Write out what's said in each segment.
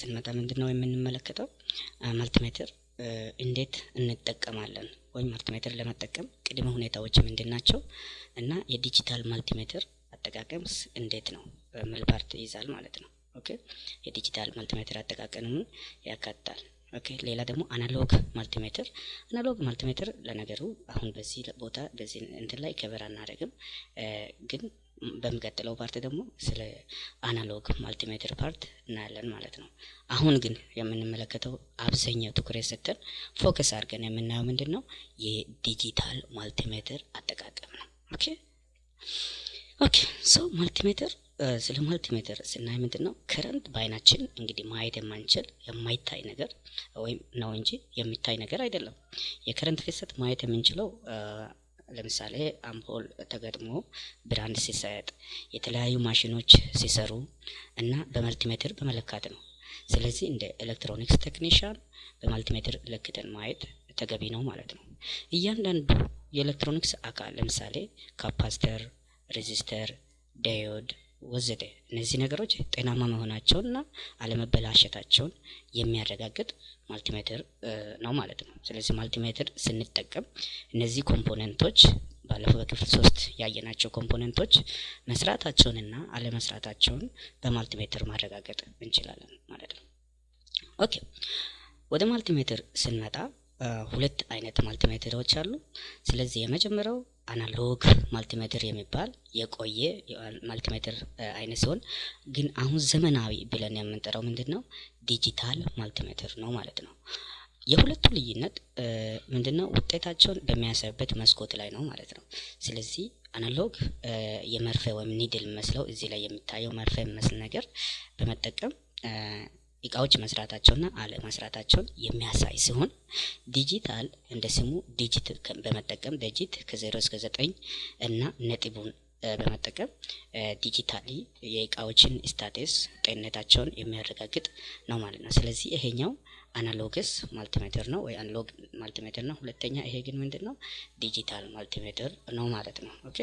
ስንመጣ ምንድን ነው የምንመለከተው multimeter እንዴት እንጠቀማለን? ወይም multimeter ለመጠቀም ቅድመ ሁኔታዎች ምንድን ናቸው? እና የ digital multimeter አጠቃቀምስ እንዴት ነው? የሚል ይይዛል ማለት ነው። Okay? የ digital multimeter አጠቃቀምን ያካትታል። Okay? ሌላ ደግሞ analog multimeter። analog multimeter ለነገሩ አሁን በዚህ ቦታ በዚህ እንትን ላይ cover አናደርግም፣ ግን በሚቀጥለው part ደግሞ ስለ analog multimeter part እናያለን ማለት ነው። አሁን ግን የምንመለከተው አብዛኛው ትኩረት ሰጥተን focus አድርገን የምናየው ምንድን ነው የ digital multimeter አጠቃቀም ነው። Okay okay so multimeter ስለ multimeter ስናይ ምንድን ነው current በአይናችን እንግዲህ ማየት የማንችል የማይታይ ነገር ወይም ነው እንጂ የሚታይ ነገር አይደለም። የ current ፍሰት ማየት የምንችለው ለምሳሌ አምፖል ተገጥሞ ብርሃን ሲሰጥ፣ የተለያዩ ማሽኖች ሲሰሩ እና በ multimeter በመለካት ነው። ስለዚህ እንደ ኤሌክትሮኒክስ ቴክኒሽያን በ multimeter ለክተን ማየት ተገቢ ነው ማለት ነው። እያንዳንዱ የኤሌክትሮኒክስ አካል ለምሳሌ capacitor፣ resistor፣ diode ወዘተ እነዚህ ነገሮች ጤናማ መሆናቸውን እና አለመበላሸታቸውን የሚያረጋግጥ multimeter ነው ማለት ነው። ስለዚህ multimeter ስንጠቀም እነዚህ component ኦች ባለፈው በክፍል ሶስት ያየናቸው component ኦች መስራታቸውንና አለመስራታቸውን በ multimeter ማረጋገጥ እንችላለን ማለት ነው። Okay ወደ multimeter ስንመጣ ሁለት አይነት multimeter ኦች አሉ። ስለዚህ የመጀመሪያው analog multimeter የሚባል የቆየ multimeter አይነት ሲሆን ግን አሁን ዘመናዊ ብለን የምንጠራው ምንድን ነው digital multimeter ነው ማለት ነው። የሁለቱ ልዩነት ምንድን ነው? ውጤታቸውን በሚያሳዩበት መስኮት ላይ ነው ማለት ነው። ስለዚህ analog የመርፌ ወይም needle መስለው እዚህ ላይ የሚታየው መርፌ የሚመስል ነገር በመጠቀም እቃዎች መስራታቸውና አለመስራታቸውን የሚያሳይ ሲሆን ዲጂታል እንደ ስሙ digit በመጠቀም digit ከዜሮ እስከ ዘጠኝ እና ነጥቡን በመጠቀም digitally የእቃዎችን status ጤንነታቸውን የሚያረጋግጥ ነው ማለት ነው። ስለዚህ ይሄኛው analogs multimeter ነው ወይ analog multimeter ነው። ሁለተኛ ይሄ ግን ምንድን ነው digital multimeter ነው ማለት ነው። Okay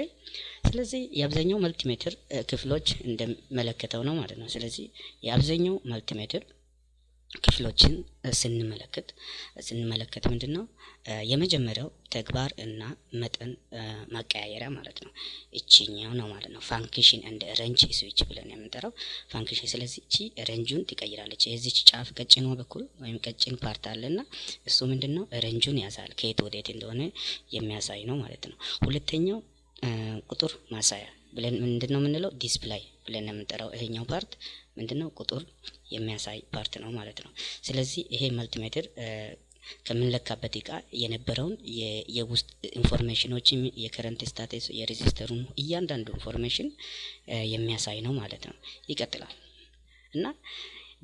ስለዚህ የአብዛኛው multimeter ክፍሎች እንደመለከተው ነው ማለት ነው። ስለዚህ የአብዛኛው multimeter ክፍሎችን ስንመለከት ስንመለከት ምንድን ነው የመጀመሪያው ተግባር እና መጠን ማቀያየሪያ ማለት ነው። እቺኛው ነው ማለት ነው። function and range switch ብለን የምንጠራው function። ስለዚህ እቺ range ኡን ትቀይራለች። የዚች ጫፍ ቀጭኗ በኩል ወይም ቀጭን part አለና እሱ ምንድን ነው range ኡን ያሳል ከየት ወዴት እንደሆነ የሚያሳይ ነው ማለት ነው። ሁለተኛው ቁጥር ማሳያ ብለን ምንድን ነው የምንለው display ብለን የምንጠራው ይሄኛው part ምንድን ነው ቁጥር የሚያሳይ part ነው ማለት ነው። ስለዚህ ይሄ multimeter ከምንለካበት እቃ የነበረውን የውስጥ ኢንፎርሜሽኖችን የከረንት ስታተስ የሬዚስተሩን እያንዳንዱ ኢንፎርሜሽን የሚያሳይ ነው ማለት ነው። ይቀጥላል እና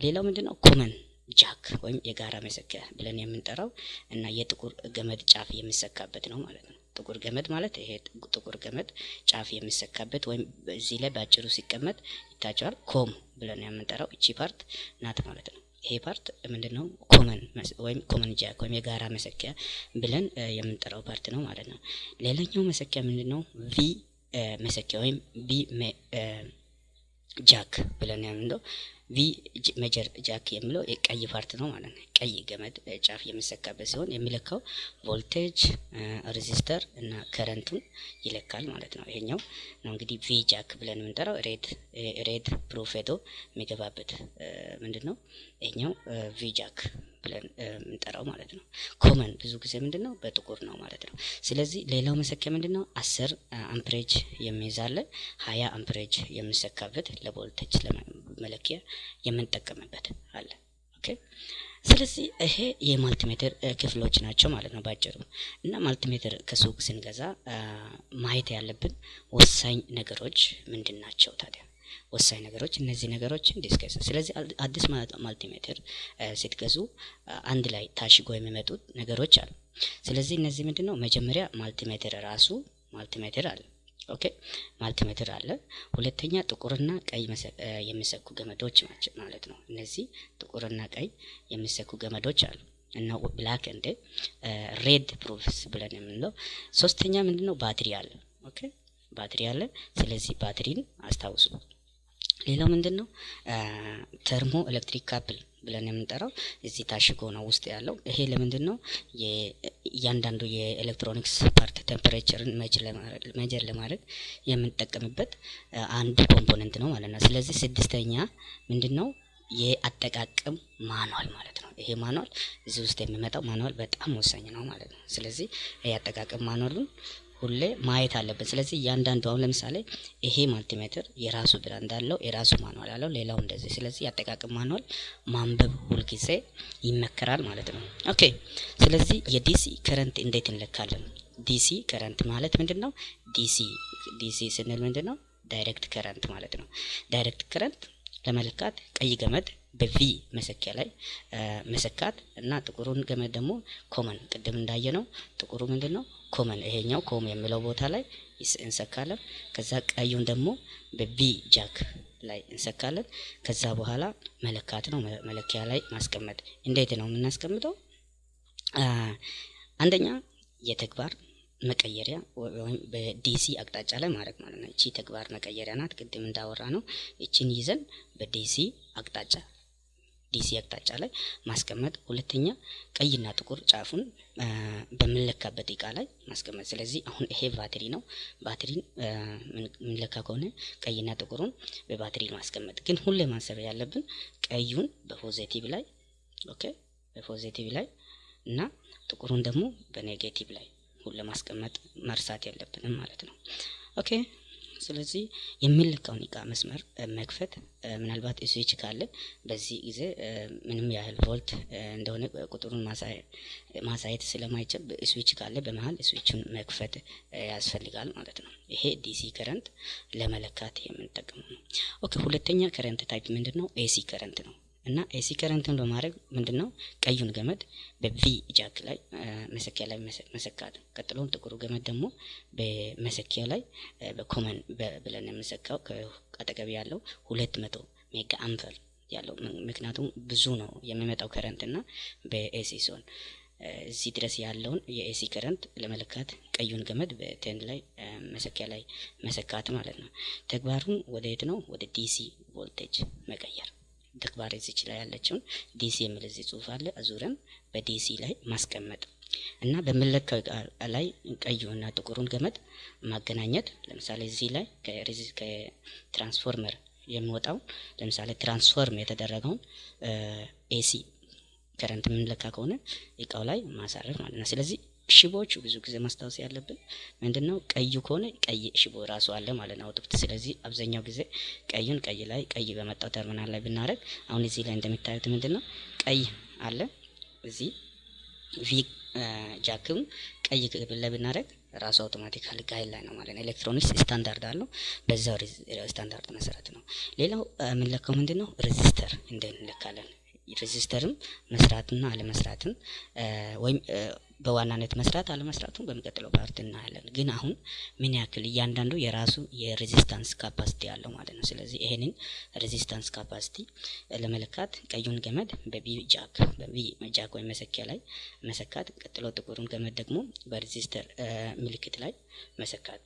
ሌላው ምንድን ነው common jack ወይም የጋራ መሰኪያ ብለን የምንጠራው እና የጥቁር ገመድ ጫፍ የሚሰካበት ነው ማለት ነው። ጥቁር ገመድ ማለት ይሄ ጥቁር ገመድ ጫፍ የሚሰካበት ወይም እዚህ ላይ በአጭሩ ሲቀመጥ ይታቸዋል። COM ብለን የምንጠራው እቺ part ናት ማለት ነው። ይሄ part ምንድን ነው? common ወይም common jack ወይም የጋራ መሰኪያ ብለን የምንጠራው part ነው ማለት ነው። ሌላኛው መሰኪያ ምንድን ነው? V መሰኪያ ወይም V jack ብለን የምንለው V measure jack የሚለው የቀይ part ነው ማለት ነው። ቀይ ገመድ ጫፍ የሚሰካበት ሲሆን የሚለካው voltage፣ resistor እና current ኡን ይለካል ማለት ነው። ይሄኛው ነው እንግዲህ V jack ብለን የምንጠራው red red probe ኡ የሚገባበት ምንድን ነው? ይሄኛው V jack ብለን የምንጠራው ማለት ነው። common ብዙ ጊዜ ምንድን ነው በጥቁር ነው ማለት ነው። ስለዚህ ሌላው መሰኪያ ምንድን ነው? አስር amperage የሚይዛለ ሀያ amperage የሚሰካበት ለቮልቴጅ መለኪያ የምንጠቀምበት አለ። Okay ስለዚህ ይሄ የ multimeter ክፍሎች ናቸው ማለት ነው ባጭሩ። እና multimeter ከሱቅ ስንገዛ ማየት ያለብን ወሳኝ ነገሮች ምንድን ናቸው ታዲያ? ወሳኝ ነገሮች እነዚህ ነገሮችን discuss። ስለዚህ አዲስ multimeter ስትገዙ አንድ ላይ ታሽጎ የሚመጡት ነገሮች አሉ። ስለዚህ እነዚህ ምንድን ነው? መጀመሪያ multimeter ራሱ multimeter አለ። Okay multimeter አለ። ሁለተኛ ጥቁርና ቀይ የሚሰኩ ገመዶች ማለት ነው። እነዚህ ጥቁርና ቀይ የሚሰኩ ገመዶች አሉ እና black and red probes ብለን የምንለው። ሶስተኛ ምንድን ነው? ባትሪ አለ። Okay ባትሪ አለ። ስለዚህ ባትሪን አስታውሱ። ሌላው ምንድን ነው? thermoelectric couple ብለን የምንጠራው እዚህ ታሽጎ ነው ውስጥ ያለው። ይሄ ለምንድን ነው? እያንዳንዱ የኤሌክትሮኒክስ part temperature ን measure ለማድረግ የምንጠቀምበት አንዱ component ነው ማለት ነው። ስለዚህ ስድስተኛ ምንድን ነው? የአጠቃቀም manual ማለት ነው። ይሄ manual እዚህ ውስጥ የሚመጣው manual በጣም ወሳኝ ነው ማለት ነው። ስለዚህ የአጠቃቀም manual ኡን ሁሌ ማየት አለብን። ስለዚህ እያንዳንዱ አሁን ለምሳሌ ይሄ multimeter የራሱ brand አለው፣ የራሱ manual አለው፣ ሌላው እንደዚህ። ስለዚህ የአጠቃቀም manual ማንበብ ሁልጊዜ ይመከራል ማለት ነው። Okay። ስለዚህ የ DC current እንዴት እንለካለን? DC current ማለት ምንድን ነው? DC DC ስንል ምንድን ነው? Direct current ማለት ነው። Direct current ለመለካት ቀይ ገመድ በ V መሰኪያ ላይ መሰካት እና ጥቁሩን ገመድ ደግሞ common ቅድም እንዳየነው። ጥቁሩ ምንድን ነው? Common ይሄኛው COM የሚለው ቦታ ላይ እንሰካለን። ከዛ ቀዩን ደግሞ በ V jack ላይ እንሰካለን። ከዛ በኋላ መለካት ነው። መለኪያ ላይ ማስቀመጥ። እንዴት ነው የምናስቀምጠው? አንደኛ የተግባር መቀየሪያ ወይም በ DC አቅጣጫ ላይ ማድረግ ማለት ነው። እቺ ተግባር መቀየሪያ ናት። ቅድም እንዳወራነው። እቺን ይዘን በ DC አቅጣጫ DC አቅጣጫ ላይ ማስቀመጥ። ሁለተኛ ቀይና ጥቁር ጫፉን በምንለካበት እቃ ላይ ማስቀመጥ። ስለዚህ አሁን ይሄ ባትሪ ነው። ባትሪን የምንለካ ከሆነ ቀይና ጥቁሩን በባትሪ ማስቀመጥ። ግን ሁሌ ማሰብ ያለብን ቀዩን በ positive ላይ Okay፣ በ positive ላይ እና ጥቁሩን ደግሞ በ negative ላይ ሁሌ ለማስቀመጥ መርሳት የለብንም ማለት ነው። Okay ስለዚህ የሚለካውን እቃ መስመር መክፈት ምናልባት ስዊች ካለ በዚህ ጊዜ ምንም ያህል ቮልት እንደሆነ ቁጥሩን ማሳየት ስለማይችል ስዊች ካለ በመሀል ስዊቹን መክፈት ያስፈልጋል ማለት ነው። ይሄ DC current ለመለካት የምንጠቀመው ነው። Okay ሁለተኛ current type ምንድን ነው? AC current ነው። እና AC current ን በማድረግ ምንድን ነው ቀዩን ገመድ በ V jack ላይ መሰኪያ ላይ መሰካት። ቀጥሎም ጥቁሩ ገመድ ደግሞ በመሰኪያ ላይ በ common ብለን የምንሰካው ከአጠገቢ ያለው ሁለት መቶ mega ampere ያለው ምክንያቱም ብዙ ነው የሚመጣው current እና በ AC ሲሆን እዚህ ድረስ ያለውን የ AC current ለመለካት ቀዩን ገመድ በ ten ላይ መሰኪያ ላይ መሰካት ማለት ነው። ተግባሩን ወደ የት ነው? ወደ DC voltage መቀየር ተግባር እዚች ላይ ያለችውን DC የሚል እዚህ ጽሁፍ አለ። አዙረን በ DC ላይ ማስቀመጥ እና በምንለካው ላይ ቀዩና ጥቁሩን ገመድ ማገናኘት። ለምሳሌ እዚህ ላይ ከትራንስፎርመር የሚወጣው ለምሳሌ transform የተደረገውን AC current የምንለካ ከሆነ እቃው ላይ ማሳረፍ ማለት ነው። ስለዚህ ሽቦዎቹ ብዙ ጊዜ ማስታወስ ያለብን ምንድን ነው፣ ቀዩ ከሆነ ቀይ ሽቦ ራሱ አለ ማለት ነው output። ስለዚህ አብዛኛው ጊዜ ቀዩን ቀይ ላይ ቀይ በመጣው ተርሚናል ላይ ብናደረግ፣ አሁን እዚህ ላይ እንደሚታዩት ምንድን ነው ቀይ አለ እዚህ V jack ም ቀይ ላይ ብናደረግ ራሱ automatically guide ላይ ነው ማለት ነው። Electronics standard አለው። በዛው ስታንዳርድ መሰረት ነው። ሌላው የምንለካው ምንድን ነው resistor እንዴት እንለካለን? Resistor ም መስራትና አለመስራትን ወይም በዋናነት መስራት አለመስራቱን በሚቀጥለው part እናያለን። ግን አሁን ምን ያክል እያንዳንዱ የራሱ የ resistance capacity አለው ማለት ነው። ስለዚህ ይሄንን resistance capacity ለመለካት ቀዩን ገመድ በ V jack በ V jack ወይም መሰኪያ ላይ መሰካት፣ ቀጥሎ ጥቁሩን ገመድ ደግሞ በ resistor ምልክት ላይ መሰካት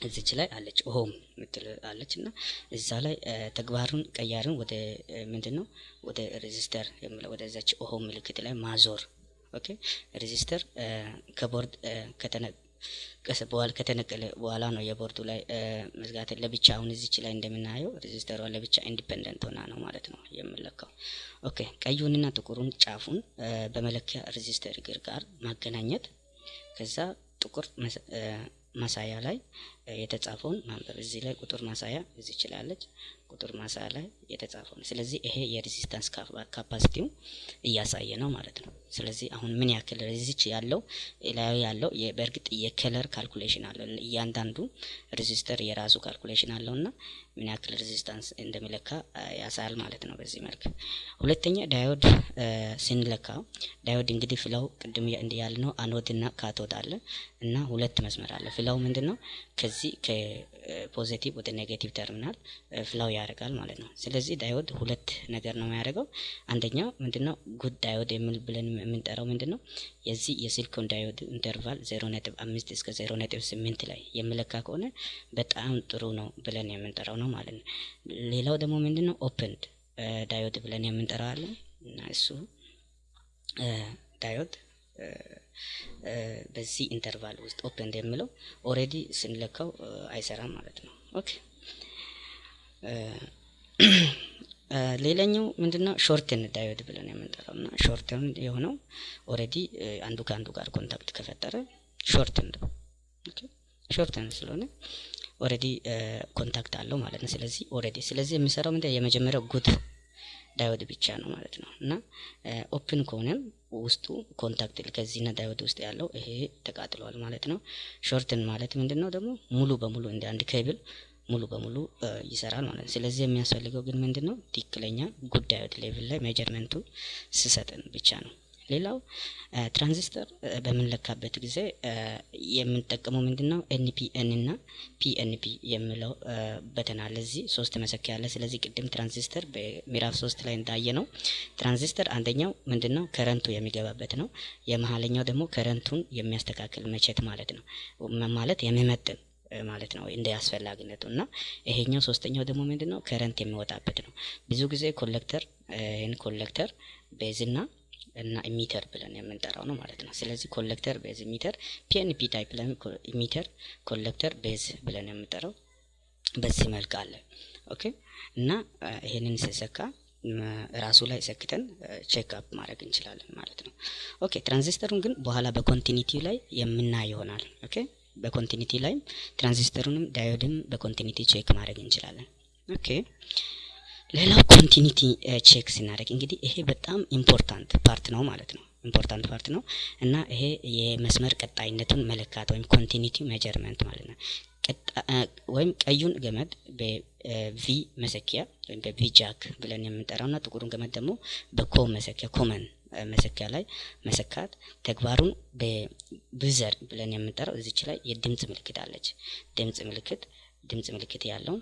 እዚች ላይ አለች ohm ምትል አለች እና እዛ ላይ ተግባሩን ቀያርን ወደ ምንድን ነው ወደ resistor ወደዛች ohm ምልክት ላይ ማዞር። Okay resistor ከቦርድ በኋላ ከተነቀለ በኋላ ነው የቦርዱ ላይ መዝጋት ለብቻ። አሁን እዚች ላይ እንደምናየው resistor ዋ ለብቻ independent ሆና ነው ማለት ነው የምለካው። Okay ቀዩንና ጥቁሩን ጫፉን በመለኪያ resistor እግር ጋር ማገናኘት ከዛ ጥቁር ማሳያ ላይ የተጻፈውን ማንበብ። እዚህ ላይ ቁጥር ማሳያ እዚህ ይችላለች ቁጥር ማሳያ ላይ የተጻፈው ነው። ስለዚህ ይሄ የ resistance capacity ው እያሳየ ነው ማለት ነው። ስለዚህ አሁን ምን ያክል resist ያለው ላይ ያለው በእርግጥ የ color calculation አለው። እያንዳንዱ resistor የራሱ calculation አለው እና ምን ያክል resistance እንደሚለካ ያሳያል ማለት ነው። በዚህ መልክ ሁለተኛ diode ስንለካ Diode እንግዲህ flow ቅድም ያልነው anode እና cathode አለ እና ሁለት መስመር አለ። Flow ምንድን ነው? ከዚህ ከ positive ወደ negative terminal flow ያደርጋል ማለት ነው። ስለዚህ diode ሁለት ነገር ነው የሚያደርገው። አንደኛው ምንድነው good diode የሚል ብለን የምንጠራው ምንድነው የዚህ የ silicon diode interval ዜሮ ነጥብ አምስት እስከ ዜሮ ነጥብ ስምንት ላይ የሚለካ ከሆነ በጣም ጥሩ ነው ብለን የምንጠራው ነው ማለት ነው። ሌላው ደግሞ ምንድነው opened diode ብለን የምንጠራው አለ። እና እሱ diode በዚህ interval ውስጥ open እንደሚለው already ስንለካው አይሰራም ማለት ነው። Okay ሌላኛው ምንድነው shorted diode ብለን የምንጠራው እና shorted የሆነው already አንዱ ከአንዱ ጋር contact ከፈጠረ shorted ነው። Shorted ስለሆነ already contact አለው ማለት ነው። ስለዚህ already ስለዚህ የሚሰራው ምንድን የመጀመሪያው good diode ብቻ ነው ማለት ነው እና open ከሆነም ውስጡ contact ከዚህና diode ውስጥ ያለው ይሄ ተቃጥሏል ማለት ነው። Shorted ማለት ምንድን ነው ደግሞ ሙሉ በሙሉ እንደ አንድ ኬብል ሙሉ በሙሉ ይሰራል ማለት ነው። ስለዚህ የሚያስፈልገው ግን ምንድን ነው ትክክለኛ good diode level ላይ measurement ኡ ሲሰጠን ብቻ ነው። ሌላው ትራንዚስተር በምንለካበት ጊዜ የምንጠቀመው ምንድን ነው NPN እና PNP የሚለው button አለ። ሶስት መሰኪያ አለ። ስለዚህ ቅድም ትራንዚስተር በምዕራፍ ሶስት ላይ እንዳየ ነው ትራንዚስተር አንደኛው ምንድን ነው current ኡ የሚገባበት ነው። የመሀለኛው ደግሞ current ኡን የሚያስተካክል መቼት ማለት ነው ማለት የሚመጥን ማለት ነው እንደ አስፈላጊነቱ እና ይሄኛው ሶስተኛው ደግሞ ምንድን ነው current የሚወጣበት ነው። ብዙ ጊዜ collector ይህን collector base ና እና emitter ብለን የምንጠራው ነው ማለት ነው። ስለዚህ collector base emitter PNP type ላይ emitter collector base ብለን የምንጠራው በዚህ መልክ አለ። okay እና ይሄንን ስሰካ ራሱ ላይ ሰክተን check up ማድረግ እንችላለን ማለት ነው። okay transistor ኡን ግን በኋላ በ continuity ላይ የምናይ ይሆናል። ኦኬ በኮንቲኒቲ ላይም ትራንዚስተሩንም ዳዮድም በኮንቲኒቲ ቼክ ማድረግ እንችላለን። okay ሌላው continuity check ስናደርግ እንግዲህ ይሄ በጣም important part ነው ማለት ነው። important part ነው እና ይሄ የመስመር ቀጣይነቱን መለካት ወይም continuity measurement ማለት ነው። ወይም ቀዩን ገመድ በ V መሰኪያ ወይም በ V jack ብለን የምንጠራው እና ጥቁሩን ገመድ ደግሞ በ com መሰኪያ common መሰኪያ ላይ መሰካት ተግባሩን በ buzzer ብለን የምንጠራው እዚች ላይ የድምፅ ምልክት አለች። ድምፅ ምልክት ድምፅ ምልክት ያለውን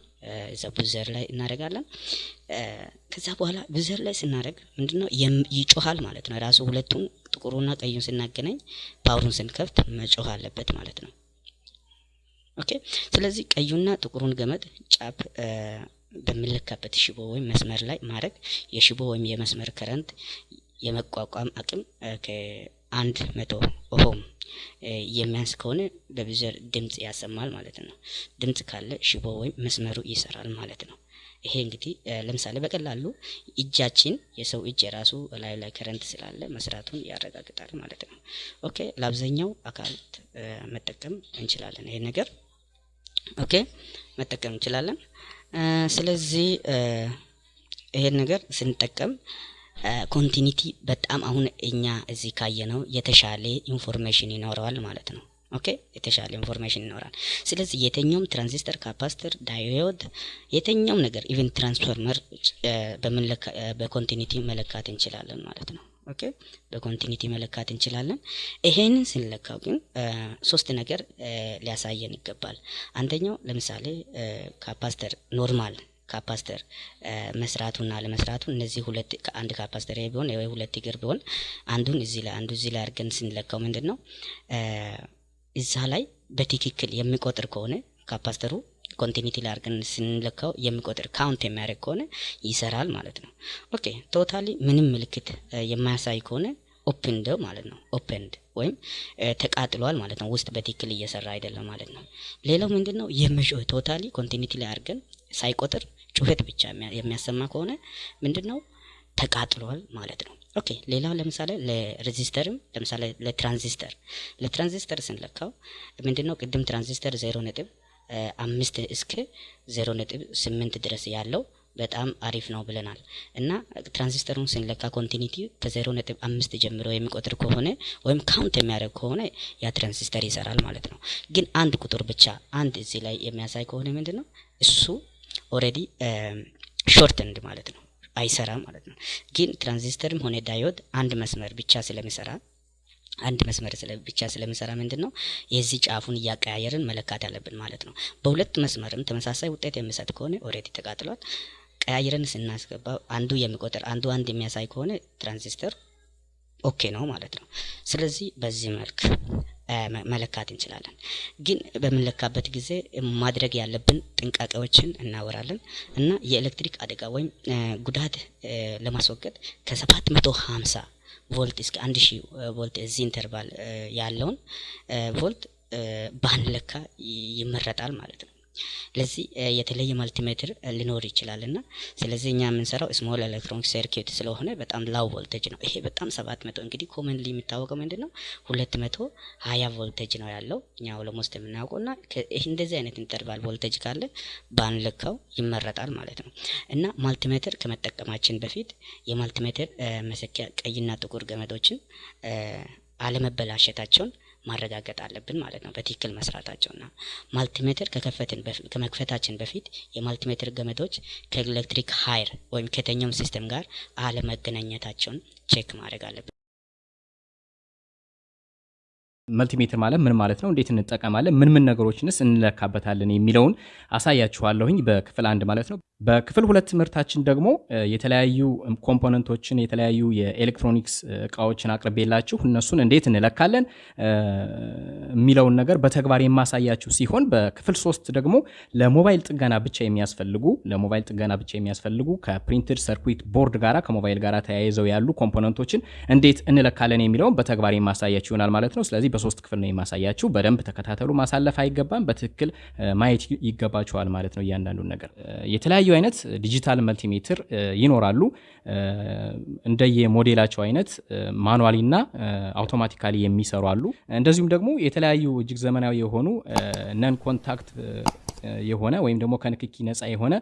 እዛ buzzer ላይ እናደርጋለን። ከዛ በኋላ buzzer ላይ ስናደርግ ምንድነው ይጮሃል ማለት ነው። ራሱ ሁለቱን ጥቁሩና ቀዩን ስናገናኝ power ኡን ስንከፍት መጮህ አለበት ማለት ነው። okay ስለዚህ ቀዩና ጥቁሩን ገመድ ጫፍ በሚለካበት ሽቦ ወይም መስመር ላይ ማድረግ የሽቦ ወይም የመስመር current የመቋቋም አቅም ከአንድ መቶ ohm የሚያንስ ከሆነ በ buzzer ድምፅ ያሰማል ማለት ነው። ድምፅ ካለ ሽቦ ወይም መስመሩ ይሰራል ማለት ነው። ይሄ እንግዲህ ለምሳሌ በቀላሉ እጃችን የሰው እጅ የራሱ ላይ ላይ current ስላለ መስራቱን ያረጋግጣል ማለት ነው። okay ለአብዛኛው አካላት መጠቀም እንችላለን። ይሄ ነገር okay መጠቀም እንችላለን። ስለዚህ ይሄን ነገር ስንጠቀም continuity በጣም አሁን እኛ እዚህ ካየነው የተሻለ information ይኖረዋል ማለት ነው። okay የተሻለ ኢንፎርሜሽን ይኖራል። ስለዚህ የትኛውም transistor፣ capacitor፣ diode የትኛውም ነገር even transformer በ continuity መለካት እንችላለን ማለት ነው። okay በ continuity መለካት እንችላለን። ይሄንን ስንለካው ግን ሶስት ነገር ሊያሳየን ይገባል። አንደኛው ለምሳሌ capacitor normal capacitor መስራቱና ለመስራቱ እነዚህ ሁለት አንድ capacitor ቢሆን ወይ ሁለት እግር ቢሆን አንዱን እዚህ ላይ አንዱ እዚህ ላይ አድርገን ስንለካው ምንድን ነው እዛ ላይ በትክክል የሚቆጥር ከሆነ capacitor ኡ continuity ላይ አድርገን ስንለካው የሚቆጥር count የሚያደርግ ከሆነ ይሰራል ማለት ነው። okay totally ምንም ምልክት የማያሳይ ከሆነ opened ማለት ነው። opened ወይም ተቃጥሏል ማለት ነው። ውስጥ በትክክል እየሰራ አይደለም ማለት ነው። ሌላው ምንድን ነው የመጮህ totally continuity ላይ አድርገን ሳይቆጥር ጩኸት ብቻ የሚያሰማ ከሆነ ምንድን ነው ተቃጥሏል ማለት ነው። ኦኬ ሌላው ለምሳሌ ለሬዚስተርም ለምሳሌ ለትራንዚስተር። ለትራንዚስተር ስንለካው ምንድን ነው ቅድም ትራንዚስተር ዜሮ ነጥብ አምስት እስከ ዜሮ ነጥብ ስምንት ድረስ ያለው በጣም አሪፍ ነው ብለናል። እና ትራንዚስተሩን ስንለካ continuity ከዜሮ ነጥብ አምስት ጀምሮ የሚቆጥር ከሆነ ወይም count የሚያደርግ ከሆነ ያ ትራንዚስተር ይሰራል ማለት ነው። ግን አንድ ቁጥር ብቻ አንድ እዚህ ላይ የሚያሳይ ከሆነ ምንድን ነው እሱ already shorted ማለት ነው አይሰራም ማለት ነው። ግን ትራንዚስተርም ሆነ diode አንድ መስመር ብቻ ስለሚሰራ አንድ መስመር ብቻ ስለሚሰራ ምንድን ነው የዚህ ጫፉን እያቀያየርን መለካት ያለብን ማለት ነው። በሁለት መስመርም ተመሳሳይ ውጤት የሚሰጥ ከሆነ already ተቃጥሏል። ቀያይረን ስናስገባ አንዱ የሚቆጥር አንዱ አንድ የሚያሳይ ከሆነ transistor okay ነው ማለት ነው። ስለዚህ በዚህ መልክ መለካት እንችላለን። ግን በምንለካበት ጊዜ ማድረግ ያለብን ጥንቃቄዎችን እናወራለን እና የኤሌክትሪክ አደጋ ወይም ጉዳት ለማስወገድ ከሰባት መቶ ሀምሳ ቮልት እስከ አንድ ሺህ ቮልት እዚህ interval ያለውን ቮልት ባንለካ ይመረጣል ማለት ነው። ለዚህ የተለየ multimeter ሊኖር ይችላል እና ስለዚህ እኛ የምንሰራው small electronic circuit ስለሆነ በጣም low voltage ነው። ይሄ በጣም ሰባት መቶ እንግዲህ commonly የሚታወቀው ምንድን ነው ሁለት መቶ ሀያ ቮልቴጅ ነው ያለው እኛ almost የምናውቀው እና እንደዚህ አይነት interval voltage ካለ ባንለካው ይመረጣል ማለት ነው እና multimeter ከመጠቀማችን በፊት የ multimeter መሰኪያ ቀይና ጥቁር ገመዶችን አለመበላሸታቸውን ማረጋገጥ አለብን ማለት ነው። በትክክል መስራታቸውና multimeter ከመክፈታችን በፊት የ multimeter ገመዶች ከኤሌክትሪክ ሀይል ወይም ከየትኛውም system ጋር አለመገናኘታቸውን check ማድረግ አለብን። multimeter ማለት ምን ማለት ነው? እንዴት እንጠቀማለን? ምን ምን ነገሮችንስ እንለካበታለን የሚለውን አሳያችኋለሁኝ በክፍል አንድ ማለት ነው። በክፍል ሁለት ትምህርታችን ደግሞ የተለያዩ component ኦችን የተለያዩ የኤሌክትሮኒክስ እቃዎችን አቅርቤላችሁ እነሱን እንዴት እንለካለን የሚለውን ነገር በተግባር የማሳያችሁ ሲሆን በክፍል ሶስት ደግሞ ለሞባይል ጥገና ብቻ የሚያስፈልጉ ለሞባይል ጥገና ብቻ የሚያስፈልጉ ከ printed circuit board ጋራ ከሞባይል ጋር ተያይዘው ያሉ component ኦችን እንዴት እንለካለን የሚለውን በተግባር የማሳያችሁ ይሆናል ማለት ነው። ስለዚህ በሶስት ክፍል ነው የማሳያችሁ። በደንብ ተከታተሉ። ማሳለፍ አይገባም። በትክክል ማየት ይገባችኋል ማለት ነው እያንዳንዱን ነገር የተለያዩ አይነት digital multimeter ይኖራሉ። እንደየ ሞዴላቸው አይነት manually እና automatically የሚሰሩ አሉ። እንደዚሁም ደግሞ የተለያዩ እጅግ ዘመናዊ የሆኑ non contact የሆነ ወይም ደግሞ ከንክኪ ነፃ የሆነ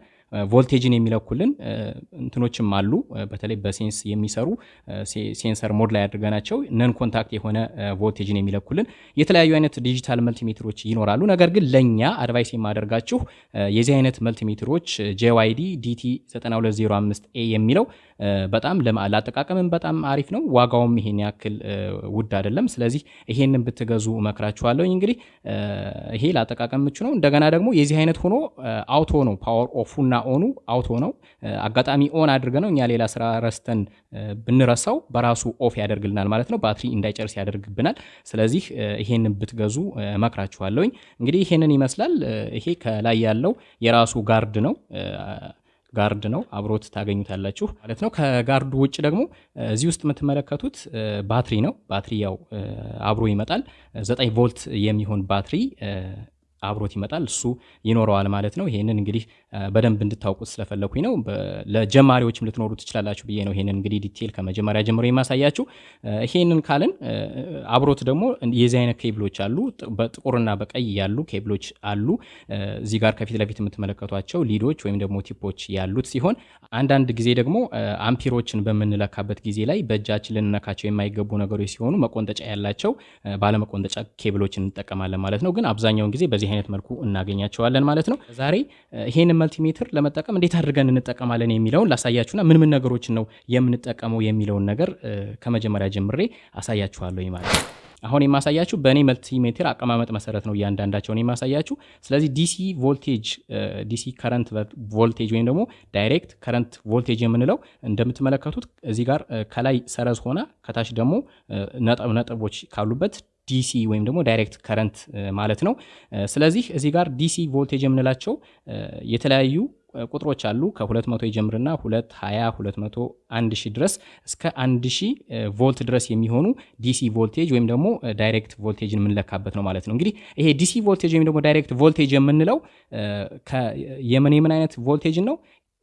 ቮልቴጅን የሚለኩልን እንትኖችም አሉ። በተለይ በ sense የሚሰሩ sensor mode ላይ አድርገናቸው non contact የሆነ ቮልቴጅን የሚለኩልን የተለያዩ አይነት digital multimeter ኦች ይኖራሉ። ነገር ግን ለእኛ advice የማደርጋችሁ የዚህ አይነት multimeter ኦች JYD DT 9205 A የሚለው በጣም ለአጠቃቀምም በጣም አሪፍ ነው። ዋጋውም ይሄን ያክል ውድ አይደለም። ስለዚህ ይሄንን ብትገዙ እመክራችኋለሁ። እንግዲህ ይሄ ለአጠቃቀም ምቹ ነው። እንደገና ደግሞ የዚህ አይነት ሆኖ auto ነው power off ኡና on ኡ auto ነው። አጋጣሚ on አድርገ ነው እኛ ሌላ ስራ ረስተን ብንረሳው በራሱ off ያደርግልናል ማለት ነው። ባትሪ እንዳይጨርስ ያደርግብናል። ስለዚህ ይሄንን ብትገዙ እመክራችኋለሁኝ። እንግዲህ ይሄንን ይመስላል። ይሄ ከላይ ያለው የራሱ guard ነው guard ነው አብሮት ታገኙታላችሁ ማለት ነው። ከ guard ኡ ውጭ ደግሞ እዚህ ውስጥ የምትመለከቱት ባትሪ ነው። ባትሪ ያው አብሮ ይመጣል። ዘጠኝ ቮልት የሚሆን ባትሪ አብሮት ይመጣል። እሱ ይኖረዋል ማለት ነው። ይሄንን እንግዲህ በደንብ እንድታውቁት ስለፈለኩኝ ነው። ለጀማሪዎችም ልትኖሩ ትችላላችሁ ብዬ ነው ይሄንን እንግዲህ detail ከመጀመሪያ ጀምሮ የማሳያችሁ። ይሄንን ካልን አብሮት ደግሞ የዚህ አይነት ኬብሎች አሉ። በጥቁርና በቀይ ያሉ ኬብሎች አሉ። እዚህ ጋር ከፊት ለፊት የምትመለከቷቸው ሊዶች ወይም ደግሞ ቲፖች ያሉት ሲሆን አንዳንድ ጊዜ ደግሞ አምፒሮችን በምንለካበት ጊዜ ላይ በእጃችን ልንነካቸው የማይገቡ ነገሮች ሲሆኑ መቆንጠጫ ያላቸው ባለመቆንጠጫ ኬብሎችን እንጠቀማለን ማለት ነው። ግን አብዛኛውን ጊዜ በዚህ አይነት መልኩ እናገኛቸዋለን ማለት ነው። ዛሬ ይሄንን መልቲሜትር ለመጠቀም እንዴት አድርገን እንጠቀማለን የሚለውን ላሳያችሁና ምን ምን ነገሮችን ነው የምንጠቀመው የሚለውን ነገር ከመጀመሪያ ጀምሬ አሳያችኋለሁ ማለት ነው። አሁን የማሳያችሁ በእኔ multimeter አቀማመጥ መሰረት ነው እያንዳንዳቸውን የማሳያችሁ። ስለዚህ DC voltage DC current voltage ወይም ደግሞ direct current voltage የምንለው እንደምትመለከቱት እዚህ ጋር ከላይ ሰረዝ ሆና ከታች ደግሞ ነጥቦች ካሉበት DC ወይም ደግሞ direct current ማለት ነው። ስለዚህ እዚህ ጋር DC voltage የምንላቸው የተለያዩ ቁጥሮች አሉ። ከ200 ይጀምርና 2 20 200 1000 ድረስ እስከ 1000 ቮልት ድረስ የሚሆኑ DC voltage ወይም ደግሞ direct voltage ን የምንለካበት ነው ማለት ነው። እንግዲህ ይሄ DC voltage ወይም ደግሞ direct voltage የምንለው የምን የምን አይነት ቮልቴጅን ነው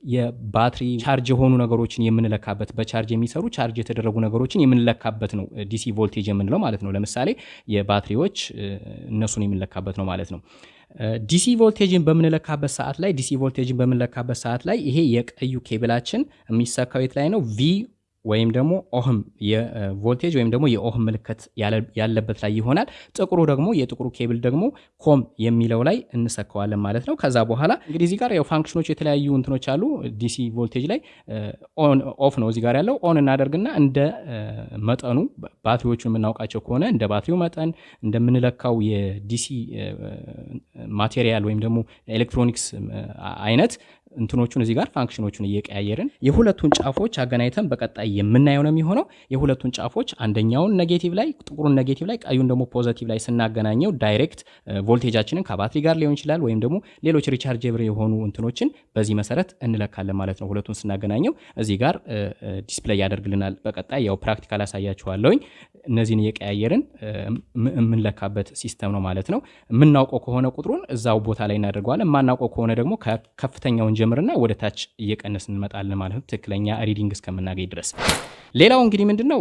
የባትሪ charge የሆኑ ነገሮችን የምንለካበት በቻርጅ የሚሰሩ ቻርጅ የተደረጉ ነገሮችን የምንለካበት ነው DC voltage የምንለው ማለት ነው። ለምሳሌ የባትሪዎች እነሱን የምንለካበት ነው ማለት ነው። DC voltage ን በምንለካበት ሰዓት ላይ DC voltage ን በምንለካበት ሰዓት ላይ ይሄ የቀዩ ኬብላችን የሚሰካው የት ላይ ነው? V ወይም ደግሞ ohm የ voltage ወይም ደግሞ የ ohm ምልክት ያለበት ላይ ይሆናል። ጥቁሩ ደግሞ የጥቁሩ ኬብል ደግሞ COM የሚለው ላይ እንሰካዋለን ማለት ነው። ከዛ በኋላ እንግዲህ እዚህ ጋር ያው function ኦች የተለያዩ እንትኖች አሉ። DC voltage ላይ off ነው እዚህ ጋር ያለው on እናደርግና እንደ መጠኑ ባትሪዎቹን የምናውቃቸው ከሆነ እንደ ባትሪው መጠን እንደምንለካው የ DC material ወይም ደግሞ ኤሌክትሮኒክስ አይነት እንትኖቹን እዚህ ጋር function ኦቹን እየቀያየርን የሁለቱን ጫፎች አገናኝተን በቀጣይ የምናየው ነው የሚሆነው። የሁለቱን ጫፎች አንደኛውን negative ላይ ጥቁሩን negative ላይ ቀዩን ደግሞ positive ላይ ስናገናኘው direct voltage ኣችንን ከባትሪ ጋር ሊሆን ይችላል ወይም ደግሞ ሌሎች rechargeable የሆኑ እንትኖችን በዚህ መሰረት እንለካለን ማለት ነው። ሁለቱን ስናገናኘው እዚህ ጋር display ያደርግልናል። በቀጣይ ያው practical አሳያችኋለሁኝ። እነዚህን እየቀያየርን የምንለካበት system ነው ማለት ነው። የምናውቀው ከሆነ ቁጥሩን እዛው ቦታ ላይ እናደርገዋለን። የማናውቀው ከሆነ ደግሞ ከፍተኛውን ጀምርና ወደ ታች እየቀነስ እንመጣለን ማለት ነው፣ ትክክለኛ reading እስከምናገኝ ድረስ። ሌላው እንግዲህ ምንድን ነው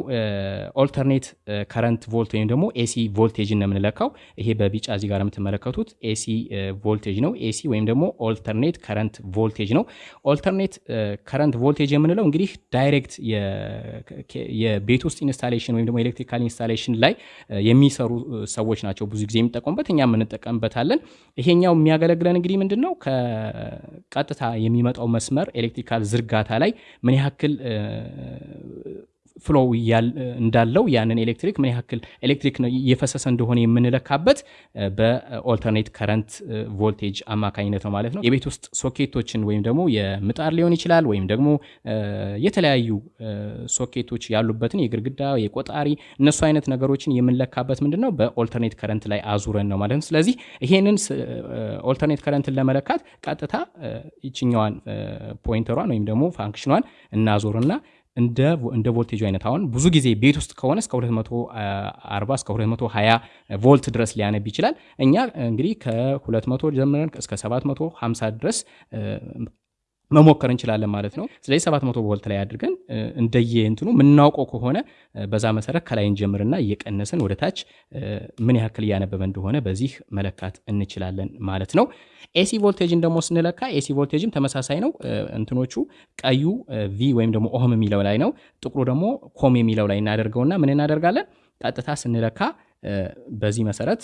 alternate current volt ወይም ደግሞ AC voltage ነው የምንለካው። ይሄ በቢጫ እዚህ ጋር የምትመለከቱት AC voltage ነው። AC ወይም ደግሞ alternate current voltage ነው። alternate current voltage የምንለው እንግዲህ direct የቤት ውስጥ installation ወይም ደግሞ electrical installation ላይ የሚሰሩ ሰዎች ናቸው ብዙ ጊዜ የሚጠቀሙበት፣ እኛም እንጠቀምበታለን። ይሄኛው የሚያገለግለን እንግዲህ ምንድን ነው ከቀጥታ የሚመጣው መስመር electrical ዝርጋታ ላይ ምን ያክል flow እንዳለው ያንን ኤሌክትሪክ ምን ያክል ኤሌክትሪክ እየፈሰሰ እንደሆነ የምንለካበት በ alternate current ቮልቴጅ አማካኝነት ነው ማለት ነው። የቤት ውስጥ ሶኬቶችን ወይም ደግሞ የምጣድ ሊሆን ይችላል ወይም ደግሞ የተለያዩ ሶኬቶች ያሉበትን የግድግዳ የቆጣሪ እነሱ አይነት ነገሮችን የምንለካበት ምንድን ነው በ alternate current ላይ አዙረን ነው ማለት ነው። ስለዚህ ይሄንን alternate current ን ለመለካት ቀጥታ ይችኛዋን pointer ኣን ወይም ደግሞ function ኣን እናዞርና እንደ ቮልቴጁ አይነት አሁን ብዙ ጊዜ ቤት ውስጥ ከሆነ እስከ 240 እስከ 220 ቮልት ድረስ ሊያነብ ይችላል። እኛ እንግዲህ ከ200 ጀምረን እስከ 750 ድረስ መሞከር እንችላለን ማለት ነው። ስለዚህ 700 ቮልት ላይ አድርገን እንደየ እንትኑ የምናውቀው ከሆነ በዛ መሰረት ከላይ እንጀምርና እየቀነስን ወደ ታች ምን ያክል እያነበበ እንደሆነ በዚህ መለካት እንችላለን ማለት ነው። AC voltage ን ደግሞ ስንለካ AC voltage ም ተመሳሳይ ነው። እንትኖቹ ቀዩ V ወይም ደግሞ ohm የሚለው ላይ ነው። ጥቁሩ ደግሞ COM የሚለው ላይ እናደርገውና ምን እናደርጋለን? ቀጥታ ስንለካ በዚህ መሰረት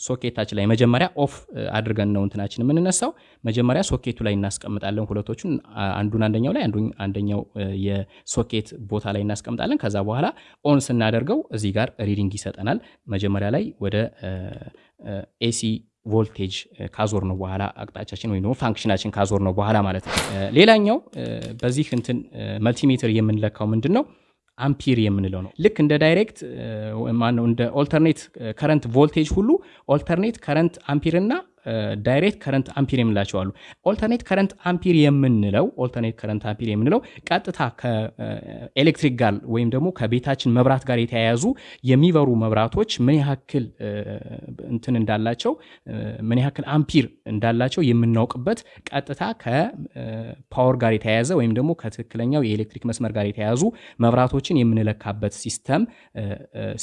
ሶኬታችን ላይ መጀመሪያ off አድርገን ነው እንትናችን የምንነሳው። መጀመሪያ ሶኬቱ ላይ እናስቀምጣለን ሁለቶቹን፣ አንዱን አንደኛው ላይ አንደኛው የሶኬት ቦታ ላይ እናስቀምጣለን። ከዛ በኋላ on ስናደርገው እዚህ ጋር reading ይሰጠናል። መጀመሪያ ላይ ወደ AC voltage ካዞርነው በኋላ አቅጣጫችን ወይም ደግሞ function አችን ካዞርነው በኋላ ማለት ነው። ሌላኛው በዚህ እንትን multimeter የምንለካው ምንድን ነው አምፒር የምንለው ነው። ልክ እንደ direct ማነው እንደ alternate current voltage ሁሉ alternate current ampere እና direct current ampere የምንላቸው አሉ። alternate current ampere የምንለው alternate current ampere የምንለው ቀጥታ ከኤሌክትሪክ ጋር ወይም ደግሞ ከቤታችን መብራት ጋር የተያያዙ የሚበሩ መብራቶች ምን ያክል እንትን እንዳላቸው ምን ያክል አምፒር እንዳላቸው የምናውቅበት ቀጥታ ከ power ጋር የተያያዘ ወይም ደግሞ ከትክክለኛው የኤሌክትሪክ መስመር ጋር የተያያዙ መብራቶችን የምንለካበት system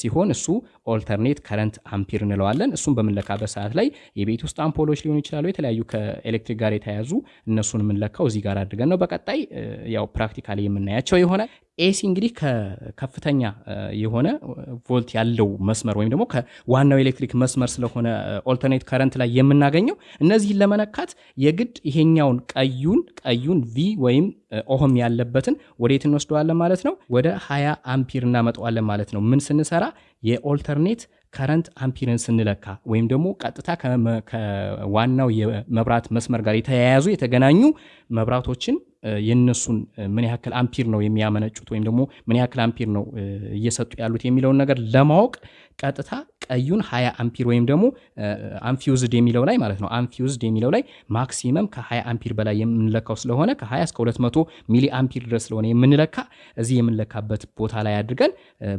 ሲሆን እሱ alternate current ampere እንለዋለን። እሱም በምንለካበት ሰዓት ላይ የቤት ውስጥ አምፖሎች ሊሆኑ ይችላሉ። የተለያዩ ከኤሌክትሪክ ጋር የተያያዙ እነሱን የምንለካው እዚህ ጋር አድርገን ነው። በቀጣይ ያው practically የምናያቸው ይሆናል። AC እንግዲህ ከከፍተኛ የሆነ ቮልት ያለው መስመር ወይም ደግሞ ከዋናው ኤሌክትሪክ መስመር ስለሆነ alternate current ላይ የምናገኘው እነዚህን ለመነካት የግድ ይሄኛውን ቀዩን ቀዩን V ወይም ohm ያለበትን ወዴት እንወስደዋለን ማለት ነው? ወደ 20 አምፒር እናመጣዋለን ማለት ነው። ምን ስንሰራ የ alternate current ampere ን ስንለካ ወይም ደግሞ ቀጥታ ከዋናው የመብራት መስመር ጋር የተያያዙ የተገናኙ መብራቶችን የነሱን ምን ያክል አምፒር ነው የሚያመነጩት ወይም ደግሞ ምን ያክል አምፒር ነው እየሰጡ ያሉት የሚለውን ነገር ለማወቅ ቀጥታ ቀዩን 20 አምፒር ወይም ደግሞ unfused የሚለው ላይ ማለት ነው unfused የሚለው ላይ maximum ከ20 አምፒር በላይ የምንለካው ስለሆነ ከ20 እስከ 200 milli ampere ድረስ ስለሆነ የምንለካ እዚህ የምንለካበት ቦታ ላይ አድርገን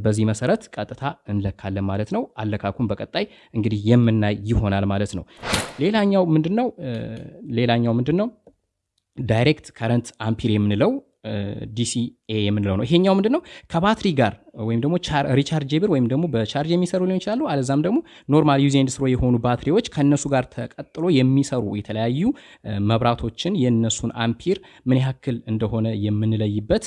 በዚህ መሰረት ቀጥታ እንለካለን ማለት ነው። አለካኩን በቀጣይ እንግዲህ የምናይ ይሆናል ማለት ነው። ሌላኛው ምንድን ነው? ሌላኛው ምንድን ነው? direct current ampere የምንለው DCA የምንለው ነው። ይሄኛው ምንድን ነው? ከባትሪ ጋር ወይም ደግሞ rechargeable ወይም ደግሞ በቻርጅ የሚሰሩ ሊሆን ይችላሉ። አለዛም ደግሞ normal use and throw የሆኑ ባትሪዎች ከእነሱ ጋር ተቀጥሎ የሚሰሩ የተለያዩ መብራቶችን የእነሱን አምፒር ምን ያክል እንደሆነ የምንለይበት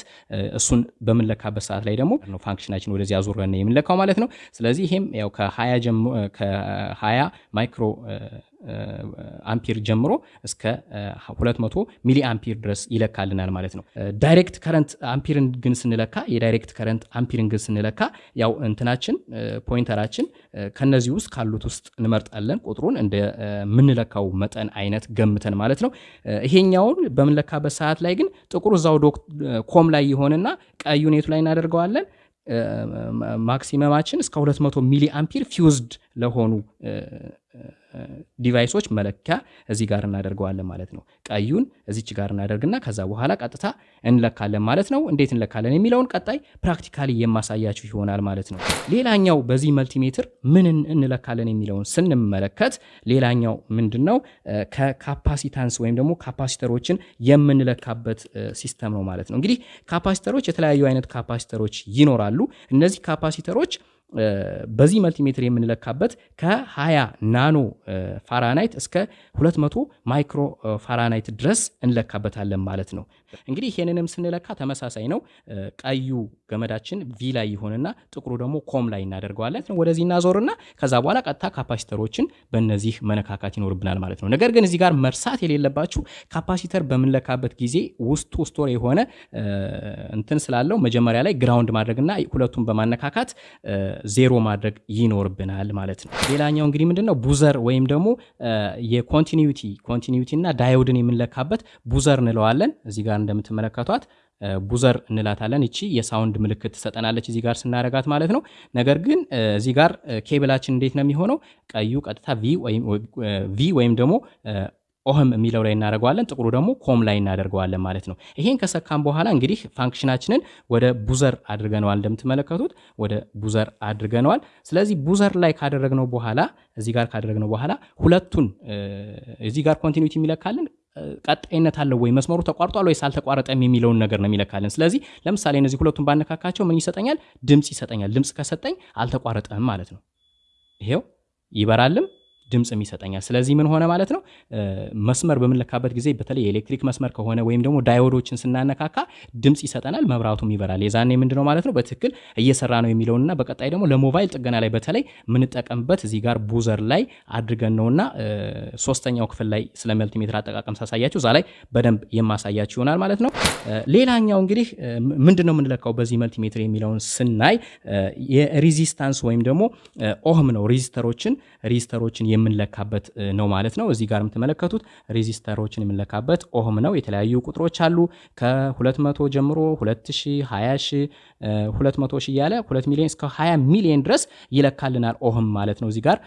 እሱን በምንለካበት ሰዓት ላይ ደግሞ function አችን ወደዚህ አዙረን የምንለካው ማለት ነው። ስለዚህ ይሄም ያው ከ20 micro ampere ጀምሮ እስከ 200 milli ampere ድረስ ይለካልናል ማለት ነው። direct current ampere ampere ን ግን ስንለካ የ direct current ampere ን ግን ስንለካ ያው እንትናችን pointer አችን ከነዚህ ውስጥ ካሉት ውስጥ እንመርጣለን ቁጥሩን እንደ ምንለካው መጠን አይነት ገምተን ማለት ነው። ይሄኛውን በምንለካበት ሰዓት ላይ ግን ጥቁሩ እዛው COM ላይ ይሆንና ቀዩ ኔቱ ላይ እናደርገዋለን። maximum አችን እስከ 200 milli ampere fused ለሆኑ device ኦች መለኪያ እዚህ ጋር እናደርገዋለን ማለት ነው። ቀዩን እዚች ጋር እናደርግና ከዛ በኋላ ቀጥታ እንለካለን ማለት ነው። እንዴት እንለካለን የሚለውን ቀጣይ practically የማሳያችሁ ይሆናል ማለት ነው። ሌላኛው በዚህ multimeter ምን እንለካለን የሚለውን ስንመለከት ሌላኛው ምንድን ነው ከ capacitance ወይም ደግሞ capacitor ኦችን የምንለካበት system ነው ማለት ነው። እንግዲህ capacitor ኦች የተለያዩ አይነት capacitor ኦች ይኖራሉ። እነዚህ capacitor ኦች በዚህ multimeter የምንለካበት ከ20 nano Fahrenheit እስከ 200 micro Fahrenheit ድረስ እንለካበታለን ማለት ነው። እንግዲህ ይሄንንም ስንለካ ተመሳሳይ ነው። ቀዩ ገመዳችን V ላይ ይሆንና ጥቁሩ ደግሞ COM ላይ እናደርገዋለን። ወደዚህ እናዞርና ከዛ በኋላ ቀጥታ capacitor ኦችን በእነዚህ መነካካት ይኖርብናል ማለት ነው። ነገር ግን እዚህ ጋር መርሳት የሌለባችሁ capacitor በምንለካበት ጊዜ ውስጡ store የሆነ እንትን ስላለው መጀመሪያ ላይ ground ማድረግና ሁለቱን በማነካካት ዜሮ ማድረግ ይኖርብናል ማለት ነው። ሌላኛው እንግዲህ ምንድን ነው buzzer ወይም ደግሞ የ continuity continuity እና diode ን የምንለካበት buzzer እንለዋለን። እዚህ ጋር እንደምትመለከቷት buzzer እንላታለን። እቺ የ sound ምልክት ትሰጠናለች እዚህ ጋር ስናረጋት ማለት ነው። ነገር ግን እዚህ ጋር ኬብላችን እንዴት ነው የሚሆነው? ቀዩ ቀጥታ V ወይም ደግሞ ohm የሚለው ላይ እናደርገዋለን። ጥቁሩ ደግሞ COM ላይ እናደርገዋለን ማለት ነው። ይሄን ከሰካም በኋላ እንግዲህ function አችንን ወደ buzzer አድርገነዋል። እንደምትመለከቱት ወደ buzzer አድርገነዋል። ስለዚህ buzzer ላይ ካደረግነው በኋላ እዚህ ጋር ካደረግነው በኋላ ሁለቱን እዚህ ጋር continuity የሚለካልን ቀጣይነት አለው ወይ መስመሩ ተቋርጧል ወይስ አልተቋረጠም የሚለውን ነገር ነው የሚለካልን። ስለዚህ ለምሳሌ እነዚህ ሁለቱን ባነካካቸው ምን ይሰጠኛል? ድምፅ ይሰጠኛል። ድምፅ ከሰጠኝ አልተቋረጠም ማለት ነው። ይሄው ይበራልም ድምፅም ይሰጠኛል። ስለዚህ ምን ሆነ ማለት ነው መስመር በምንለካበት ጊዜ በተለይ የኤሌክትሪክ መስመር ከሆነ ወይም ደግሞ ዳዮዶችን ስናነካካ ድምፅ ይሰጠናል፣ መብራቱም ይበራል። የዛኔ ምንድን ነው ማለት ነው በትክክል እየሰራ ነው የሚለውንና በቀጣይ ደግሞ ለሞባይል ጥገና ላይ በተለይ የምንጠቀምበት እዚህ ጋር ቡዘር ላይ አድርገን ነውና ሶስተኛው ክፍል ላይ ስለ መልቲሜትር አጠቃቀም ሳሳያችሁ እዛ ላይ በደንብ የማሳያችሁ ይሆናል ማለት ነው። ሌላኛው እንግዲህ ምንድን ነው የምንለካው በዚህ multimeter የሚለውን ስናይ የ resistance ወይም ደግሞ ohm ነው resistor ኦችን resistor ኦችን የምንለካበት ነው ማለት ነው። እዚህ ጋር የምትመለከቱት resistor ኦችን የምንለካበት ohm ነው። የተለያዩ ቁጥሮች አሉ ከ200 ጀምሮ 2000፣ 20 200 ሺህ እያለ 2 ሚሊዮን እስከ 20 ሚሊዮን ድረስ ይለካልናል ohm ማለት ነው። እዚህ ጋር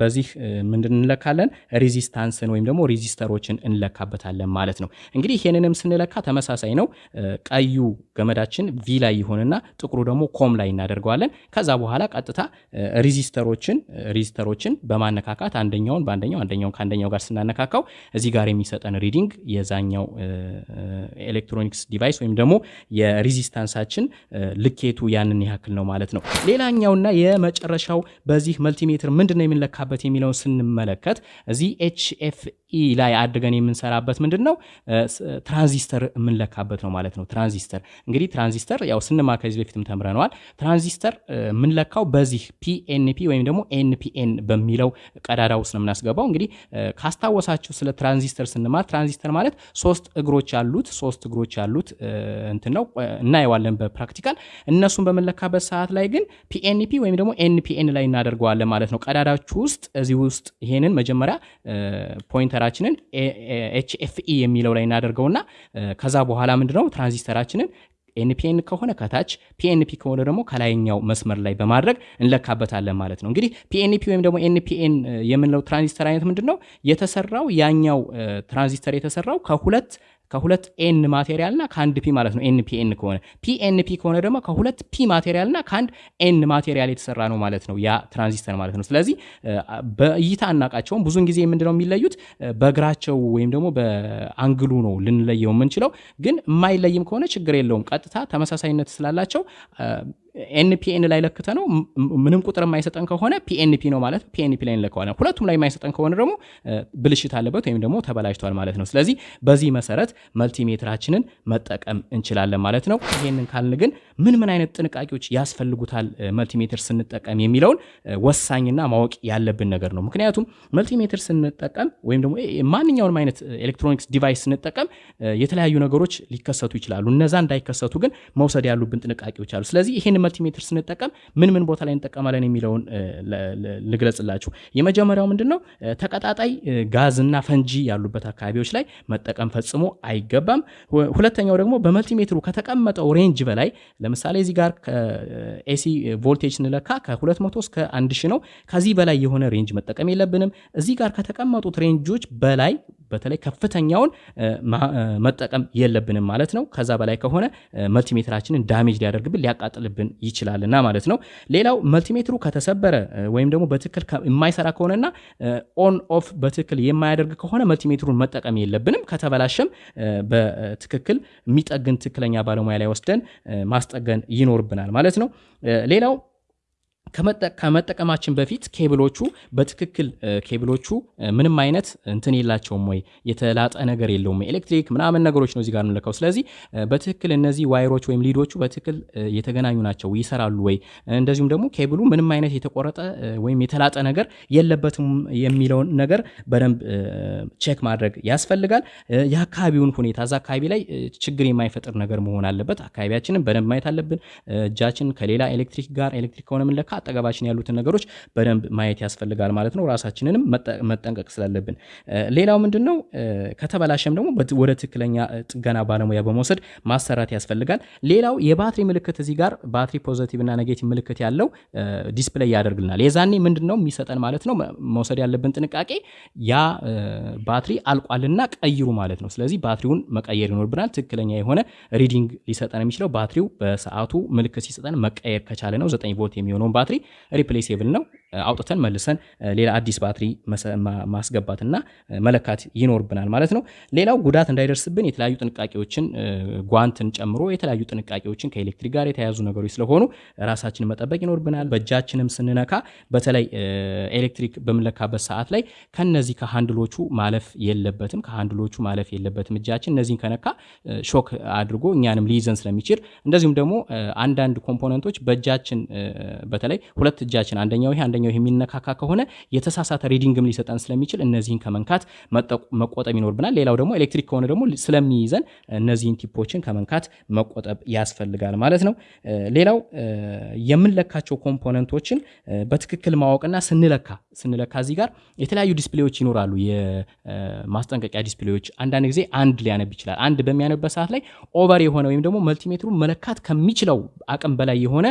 በዚህ ምንድን እንለካለን? resistance ን ወይም ደግሞ resistor ኦችን እንለካበታለን ማለት ነው። እንግዲህ ይሄንንም ስንለካ ተመሳሳይ ነው። ቀዩ ገመዳችን V ላይ ይሆንና ጥቁሩ ደግሞ COM ላይ እናደርገዋለን። ከዛ በኋላ ቀጥታ resistor ኦችን resistor ኦችን በማነካካት አንደኛውን በአንደኛው አንደኛውን ከአንደኛው ጋር ስናነካካው እዚህ ጋር የሚሰጠን reading የዛኛው electronics device ወይም ደግሞ የ resistance ኣችን ልኬቱ ያንን ያክል ነው ማለት ነው። ሌላኛውና የመጨረሻው በዚህ multimeter ምንድን ነው የምንለካበት የሚለውን ስንመለከት እዚህ hFE ላይ አድርገን የምንሰራበት ምንድን ነው ትራንዚስተር የምንለካበት ነው ማለት ነው። ትራንዚስተር እንግዲህ ትራንዚስተር ያው ስንማር ከዚህ በፊትም ተምረነዋል። ትራንዚስተር የምንለካው በዚህ PNP ወይም ደግሞ NPN በሚለው ቀዳዳ ውስጥ ነው የምናስገባው። እንግዲህ ካስታወሳችሁ ስለ ትራንዚስተር ስንማር ትራንዚስተር ማለት ሶስት እግሮች ያሉት ሶስት እግሮች ያሉት እንትን ነው እናየዋለን በ practical። እነሱን በምንለካበት ሰዓት ላይ ግን PNP ወይም ደግሞ NPN ላይ እናደርገዋለን ማለት ነው። ቀዳዳችሁ ውስጥ እዚህ ውስጥ ይሄንን መጀመሪያ pointer ኣችንን hFE የሚለው ላይ እናደርገውና ከዛ በኋላ ምንድነው transistor ኣችንን NPN ከሆነ ከታች PNP ከሆነ ደግሞ ከላይኛው መስመር ላይ በማድረግ እንለካበታለን ማለት ነው። እንግዲህ PNP ወይም ደግሞ NPN የምንለው ትራንዚስተር አይነት ምንድን ነው የተሰራው ያኛው ትራንዚስተር የተሰራው ከሁለት ከሁለት N material እና ከአንድ P ማለት ነው። NPN ከሆነ PNP ከሆነ ደግሞ ከሁለት P material እና ከአንድ N material የተሰራ ነው ማለት ነው ያ ትራንዚስተር ማለት ነው። ስለዚህ በእይታ አናቃቸውም። ብዙን ጊዜ ምንድነው የሚለዩት በእግራቸው ወይም ደግሞ በ angle ኡ ነው ልንለየው የምንችለው። ግን የማይለይም ከሆነ ችግር የለውም። ቀጥታ ተመሳሳይነት ስላላቸው NPN ላይ ለክተን ነው ምንም ቁጥር የማይሰጠን ከሆነ PNP ነው ማለት PNP ላይ እንለከዋለን። ሁለቱም ላይ የማይሰጠን ከሆነ ደግሞ ብልሽት አለበት ወይም ደግሞ ተበላሽቷል ማለት ነው። ስለዚህ በዚህ መሰረት multimeter ኣችንን መጠቀም እንችላለን ማለት ነው። ይሄንን ካልን ግን ምን ምን አይነት ጥንቃቄዎች ያስፈልጉታል multimeter ስንጠቀም የሚለውን ወሳኝና ማወቅ ያለብን ነገር ነው። ምክንያቱም multimeter ስንጠቀም ወይም ደግሞ ማንኛውንም አይነት electronics device ስንጠቀም የተለያዩ ነገሮች ሊከሰቱ ይችላሉ። እነዛ እንዳይከሰቱ ግን መውሰድ ያሉብን ጥንቃቄዎች አሉ። ስለዚህ ይህን multimeter ስንጠቀም ምን ምን ቦታ ላይ እንጠቀማለን የሚለውን ልግለጽላችሁ። የመጀመሪያው ምንድን ነው? ተቀጣጣይ ጋዝና ፈንጂ ያሉበት አካባቢዎች ላይ መጠቀም ፈጽሞ አይገባም። ሁለተኛው ደግሞ በ multimeter ኡ ከተቀመጠው range በላይ ለምሳሌ እዚህ ጋር AC voltage ስንለካ ከ200 እስከ 1000 ነው። ከዚህ በላይ የሆነ range መጠቀም የለብንም። እዚህ ጋር ከተቀመጡት range ኦች በላይ በተለይ ከፍተኛውን መጠቀም የለብንም ማለት ነው። ከዛ በላይ ከሆነ multimeter ኣችንን damage ሊያደርግብን ሊያቃጥልብን ይችላልና ማለት ነው። ሌላው multimeter ኡ ከተሰበረ ወይም ደግሞ በትክክል የማይሰራ ከሆነና on off በትክክል የማያደርግ ከሆነ multimeter ኡን መጠቀም የለብንም። ከተበላሸም በትክክል የሚጠግን ትክክለኛ ባለሙያ ላይ ወስደን ማስጠገን ይኖርብናል ማለት ነው። ሌላው ከመጠቀማችን በፊት ኬብሎቹ በትክክል ኬብሎቹ ምንም አይነት እንትን የላቸውም ወይ የተላጠ ነገር የለውም ኤሌክትሪክ ምናምን ነገሮች ነው እዚህ ጋር የምንለካው። ስለዚህ በትክክል እነዚህ wire ኦች ወይም lead ኦቹ በትክክል የተገናኙ ናቸው ይሰራሉ ወይ፣ እንደዚሁም ደግሞ ኬብሉ ምንም አይነት የተቆረጠ ወይም የተላጠ ነገር የለበትም የሚለውን ነገር በደንብ check ማድረግ ያስፈልጋል። የአካባቢውን ሁኔታ እዛ አካባቢ ላይ ችግር የማይፈጥር ነገር መሆን አለበት። አካባቢያችንን በደንብ ማየት አለብን። እጃችን ከሌላ ኤሌክትሪክ ጋር ኤሌክትሪክ ከሆነ የምንለካ አጠገባችን ያሉትን ነገሮች በደንብ ማየት ያስፈልጋል ማለት ነው። ራሳችንንም መጠንቀቅ ስላለብን። ሌላው ምንድን ነው ከተበላሸም ደግሞ ወደ ትክክለኛ ጥገና ባለሙያ በመውሰድ ማሰራት ያስፈልጋል። ሌላው የባትሪ ምልክት እዚህ ጋር ባትሪ positive እና negative ምልክት ያለው display ያደርግልናል። የዛኔ ምንድን ነው የሚሰጠን ማለት ነው መውሰድ ያለብን ጥንቃቄ ያ ባትሪ አልቋልና ቀይሩ ማለት ነው። ስለዚህ ባትሪውን መቀየር ይኖርብናል። ትክክለኛ የሆነ reading ሊሰጠን የሚችለው ባትሪው በሰዓቱ ምልክት ሲሰጠን መቀየር ከቻለ ነው። ዘጠኝ volt የሚሆነውን replaceable ነው። አውጥተን መልሰን ሌላ አዲስ ባትሪ ማስገባትና መለካት ይኖርብናል ማለት ነው። ሌላው ጉዳት እንዳይደርስብን የተለያዩ ጥንቃቄዎችን ጓንትን ጨምሮ የተለያዩ ጥንቃቄዎችን ከኤሌክትሪክ ጋር የተያያዙ ነገሮች ስለሆኑ ራሳችንን መጠበቅ ይኖርብናል። በእጃችንም ስንነካ በተለይ ኤሌክትሪክ በምንለካበት ሰዓት ላይ ከነዚህ ከሃንድሎቹ ማለፍ የለበትም ከሃንድሎቹ ማለፍ የለበትም። እጃችን እነዚህን ከነካ ሾክ አድርጎ እኛንም ሊይዘን ስለሚችል እንደዚሁም ደግሞ አንዳንድ component ኦች በእጃችን በተለይ ሁለት እጃችን አንደኛው ይሄ አንደኛው ይሄ የሚነካካ ከሆነ የተሳሳተ reading ም ሊሰጠን ስለሚችል እነዚህን ከመንካት መቆጠብ ይኖርብናል። ሌላው ደግሞ ኤሌክትሪክ ከሆነ ደግሞ ስለሚይዘን እነዚህን tip ኦችን ከመንካት መቆጠብ ያስፈልጋል ማለት ነው። ሌላው የምንለካቸው component ኦችን በትክክል ማወቅና ስንለካ ስንለካ እዚህ ጋር የተለያዩ display ዎች ይኖራሉ። የማስጠንቀቂያ display ዎች አንዳንድ ጊዜ አንድ ሊያነብ ይችላል። አንድ በሚያነብበት ሰዓት ላይ over የሆነ ወይም ደግሞ multimeter ኡ መለካት ከሚችለው አቅም በላይ የሆነ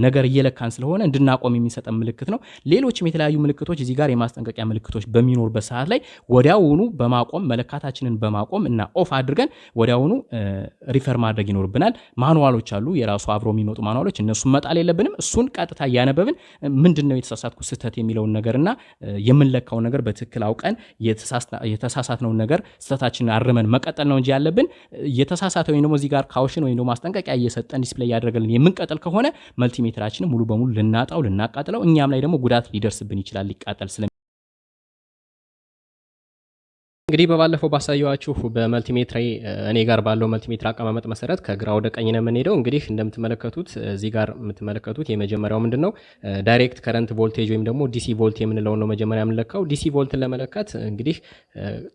ነገር እየለካን ስለሆነ እንድናቆም የሚሰጠን ምልክት ነው። ሌሎችም የተለያዩ ምልክቶች እዚህ ጋር የማስጠንቀቂያ ምልክቶች በሚኖሩበት ሰዓት ላይ ወዲያውኑ በማቆም መለካታችንን በማቆም እና off አድርገን ወዲያውኑ refer ማድረግ ይኖርብናል። manual ኦች አሉ፣ የራሱ አብሮ የሚመጡ manual ኦች፣ እነሱን መጣል የለብንም። እሱን ቀጥታ እያነበብን ምንድን ነው የተሳሳትኩ ስህተት የሚለውን ነገርና የምንለካውን ነገር በትክክል አውቀን የተሳሳትነውን ነገር ስህተታችንን አርመን መቀጠል ነው እንጂ ያለብን። የተሳሳተ ወይም ደግሞ እዚህ ጋር caution ወይም ደግሞ ማስጠንቀቂያ እየሰጠን display ያደረገልን የምንቀጥል ከሆነ multimeter ኣችንን ሙሉ በሙሉ ልናጣው ልናቃጥለው እኛም ላይ ደግሞ ጉዳት ሊደርስብን ይችላል ሊቃጠል ስለ እንግዲህ በባለፈው ባሳየኋችሁ በ multimeter ኢ እኔ ጋር ባለው multimeter አቀማመጥ መሰረት ከግራ ወደ ቀኝ ነው የምንሄደው። እንግዲህ እንደምትመለከቱት እዚህ ጋር የምትመለከቱት የመጀመሪያው ምንድን ነው direct current voltage ወይም ደግሞ DC volt የምንለውን ነው መጀመሪያ የምንለካው። DC volt ን ለመለካት እንግዲህ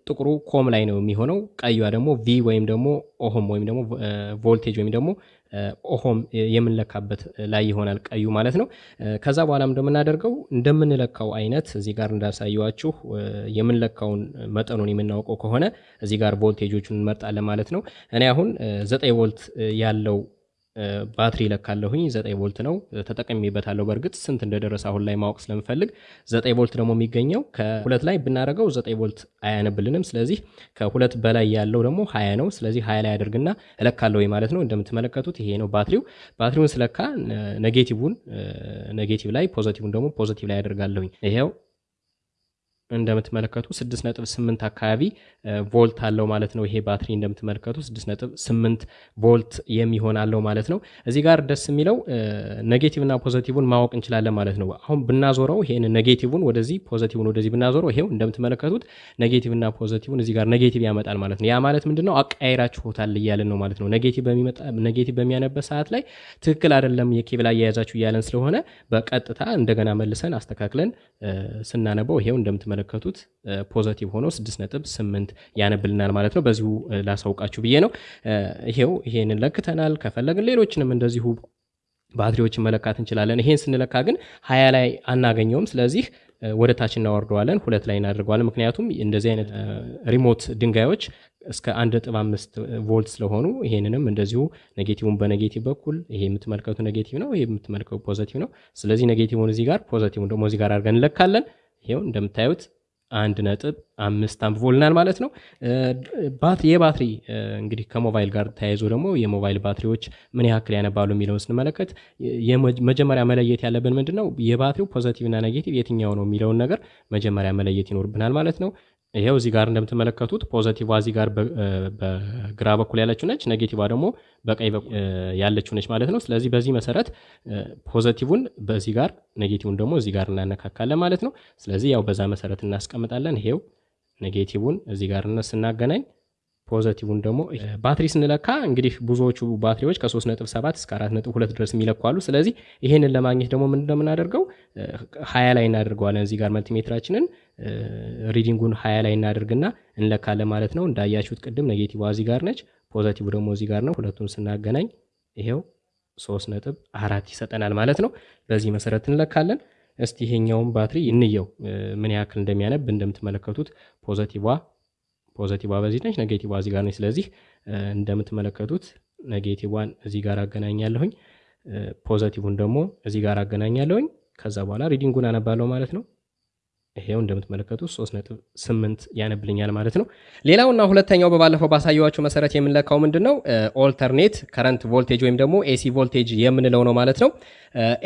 ጥቁሩ COM ላይ ነው የሚሆነው፣ ቀዩዋ ደግሞ V ወይም ደግሞ ohm ወይም ደግሞ ቮልቴጅ ወይም ደግሞ ohm የምንለካበት ላይ ይሆናል ቀዩ ማለት ነው። ከዛ በኋላ እንደምናደርገው እንደምንለካው አይነት እዚህ ጋር እንዳሳየዋችሁ የምንለካውን መጠኑን የምናውቀው ከሆነ እዚህ ጋር ቮልቴጆቹን እንመርጣለን ማለት ነው። እኔ አሁን ዘጠኝ ቮልት ያለው ባትሪ ለካለሁኝ ዘጠኝ ቮልት ነው ተጠቅሜበታለሁ። በእርግጥ ስንት እንደደረሰ አሁን ላይ ማወቅ ስለምፈልግ ዘጠኝ ቮልት ደግሞ የሚገኘው ከሁለት ላይ ብናደርገው ዘጠኝ ቮልት አያነብልንም። ስለዚህ ከሁለት በላይ ያለው ደግሞ ሀያ ነው። ስለዚህ ሀያ ላይ አደርግና እለካለሁ ማለት ነው። እንደምትመለከቱት ይሄ ነው ባትሪው። ባትሪውን ስለካ negative ን negative ላይ positive ን ደግሞ positive ላይ አደርጋለሁኝ። ይሄው እንደምትመለከቱ 6.8 አካባቢ ቮልት አለው ማለት ነው። ይሄ ባትሪ እንደምትመለከቱ 6.8 ቮልት የሚሆን አለው ማለት ነው። እዚህ ጋር ደስ የሚለው negative እና positive ን ማወቅ እንችላለን ማለት ነው። አሁን ብናዞረው ይሄን negative ን ወደዚህ positive ን ወደዚህ ብናዞረው ይሄው እንደምትመለከቱት negative እና positive ን እዚህ ጋር negative ያመጣል ማለት ነው። ያ ማለት ምንድነው አቀያይራችሁታል እያለን ነው ማለት ነው። negative በሚያነበት ሰዓት ላይ ትክክል አይደለም የኬብል አያያዛችሁ እያለን ስለሆነ በቀጥታ እንደገና መልሰን አስተካክለን ስናነበው ይሄው እንደምትመለከቱት positive ሆኖ 6.8 ያነብልናል ማለት ነው። በዚሁ ላሳውቃችሁ ብዬ ነው። ይሄው ይሄንን ለክተናል። ከፈለግን ሌሎችንም እንደዚሁ ባትሪዎችን መለካት እንችላለን። ይሄን ስንለካ ግን ሀያ ላይ አናገኘውም። ስለዚህ ወደ ታች እናወርደዋለን፣ ሁለት ላይ እናደርገዋለን። ምክንያቱም እንደዚህ አይነት remote ድንጋዮች እስከ አንድ ነጥብ አምስት ቮልት ስለሆኑ ይሄንንም እንደዚሁ negative ን በ negative በኩል ይሄ የምትመለከቱ negative ነው፣ ይሄ የምትመለከቱ positive ነው። ስለዚህ negative ን እዚህ ጋር positive ን ደግሞ እዚህ ጋር አድርገን እንለካለን። ይሄው እንደምታዩት አንድ ነጥብ አምስት አንብቦልናል ማለት ነው። ባትሪ የባትሪ እንግዲህ ከሞባይል ጋር ተያይዞ ደግሞ የሞባይል ባትሪዎች ምን ያክል ያነባሉ የሚለውን ስንመለከት መጀመሪያ መለየት ያለብን ምንድን ነው የባትሪው positive እና negative የትኛው ነው የሚለውን ነገር መጀመሪያ መለየት ይኖርብናል ማለት ነው። ይሄው እዚህ ጋር እንደምትመለከቱት positive እዚህ ጋር በግራ በኩል ያለችው ነች፣ negative ደግሞ በቀኝ በኩል ያለችው ነች ማለት ነው። ስለዚህ በዚህ መሰረት positive ን በዚህ ጋር negative ን ደግሞ እዚህ ጋር እናነካካለን ማለት ነው። ስለዚህ ያው በዛ መሰረት እናስቀምጣለን። ይሄው negative ን እዚህ ጋር ስናገናኝ positive ን ደግሞ ባትሪ ስንለካ እንግዲህ ብዙዎቹ ባትሪዎች ከ3.7 እስከ 4.2 ድረስ የሚለኩ አሉ። ስለዚህ ይሄንን ለማግኘት ደግሞ ምንድን ነው የምናደርገው? ሀያ ላይ እናደርገዋለን። እዚህ ጋር multimeter አችንን reading ኡን ሀያ ላይ እናደርግና እንለካለን ማለት ነው። እንዳያችሁት ቅድም negative እዚህ ጋር ነች፣ positive ደግሞ እዚህ ጋር ነው። ሁለቱን ስናገናኝ ይሄው 3.4 ይሰጠናል ማለት ነው። በዚህ መሰረት እንለካለን። እስቲ ይሄኛውን ባትሪ እንየው ምን ያክል እንደሚያነብ እንደምትመለከቱት positive positive በዚህ ነች፣ negative እዚህ ጋር ነች። ስለዚህ እንደምትመለከቱት negative ዋን እዚህ ጋር አገናኛለሁኝ፣ positive ን ደግሞ እዚህ ጋር አገናኛለሁኝ። ከዛ በኋላ reading ኡን አነባለሁ ማለት ነው። ይሄው እንደምትመለከቱት 3.8 ያነብልኛል ማለት ነው። ሌላውና ሁለተኛው በባለፈው ባሳየዋችሁ መሰረት የምንለካው ምንድን ነው alternate current voltage ወይም ደግሞ AC voltage የምንለው ነው ማለት ነው።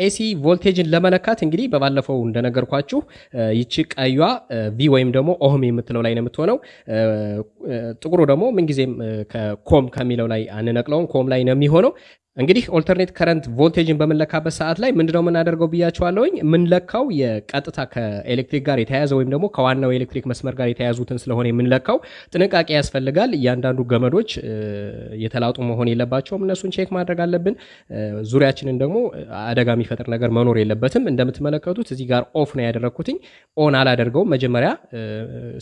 AC voltage ን ለመለካት እንግዲህ በባለፈው እንደነገርኳችሁ ይቺ ቀዩዋ V ወይም ደግሞ ohm የምትለው ላይ ነው የምትሆነው። ጥቁሩ ደግሞ ምንጊዜም COM ከሚለው ላይ አንነቅለውም፣ COM ላይ ነው የሚሆነው። እንግዲህ alternate current voltage ን በምንለካበት ሰዓት ላይ ምንድነው የምናደርገው ብያቸዋለሁኝ። የምንለካው የቀጥታ ከኤሌክትሪክ ጋር የተያያዘ ወይም ደግሞ ከዋናው የኤሌክትሪክ መስመር ጋር የተያያዙትን ስለሆነ የምንለካው ጥንቃቄ ያስፈልጋል። እያንዳንዱ ገመዶች የተላጡ መሆን የለባቸውም። እነሱን check ማድረግ አለብን። ዙሪያችንን ደግሞ አደጋ የሚፈጥር ነገር መኖር የለበትም። እንደምትመለከቱት እዚህ ጋር off ነው ያደረግኩትኝ። on አላደርገውም። መጀመሪያ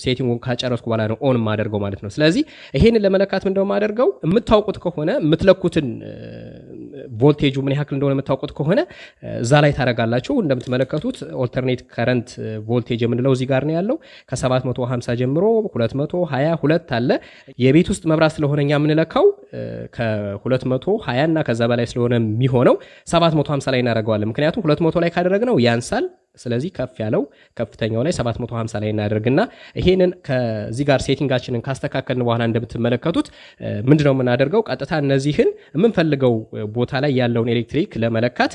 setting ኡን ካጨረስኩ በኋላ ነው on የማደርገው ማለት ነው። ስለዚህ ይሄንን ለመለካት ምንድነው የማደርገው የምታውቁት ከሆነ የምትለኩትን ቮልቴጁ ምን ያክል እንደሆነ የምታውቁት ከሆነ እዛ ላይ ታደርጋላችሁ። እንደምትመለከቱት alternate current ቮልቴጅ የምንለው እዚህ ጋር ነው ያለው። ከ750 ጀምሮ 222 አለ። የቤት ውስጥ መብራት ስለሆነ እኛ የምንለካው ከ220 እና ከዛ በላይ ስለሆነ የሚሆነው 750 ላይ እናደርገዋለን። ምክንያቱም 200 ላይ ካደረግነው ያንሳል። ስለዚህ ከፍ ያለው ከፍተኛው ላይ 750 ላይ እናደርግና ይሄንን ከዚህ ጋር ሴቲንጋችንን ካስተካከልን በኋላ እንደምትመለከቱት ምንድነው የምናደርገው? ቀጥታ እነዚህን የምንፈልገው ቦታ ላይ ያለውን ኤሌክትሪክ ለመለካት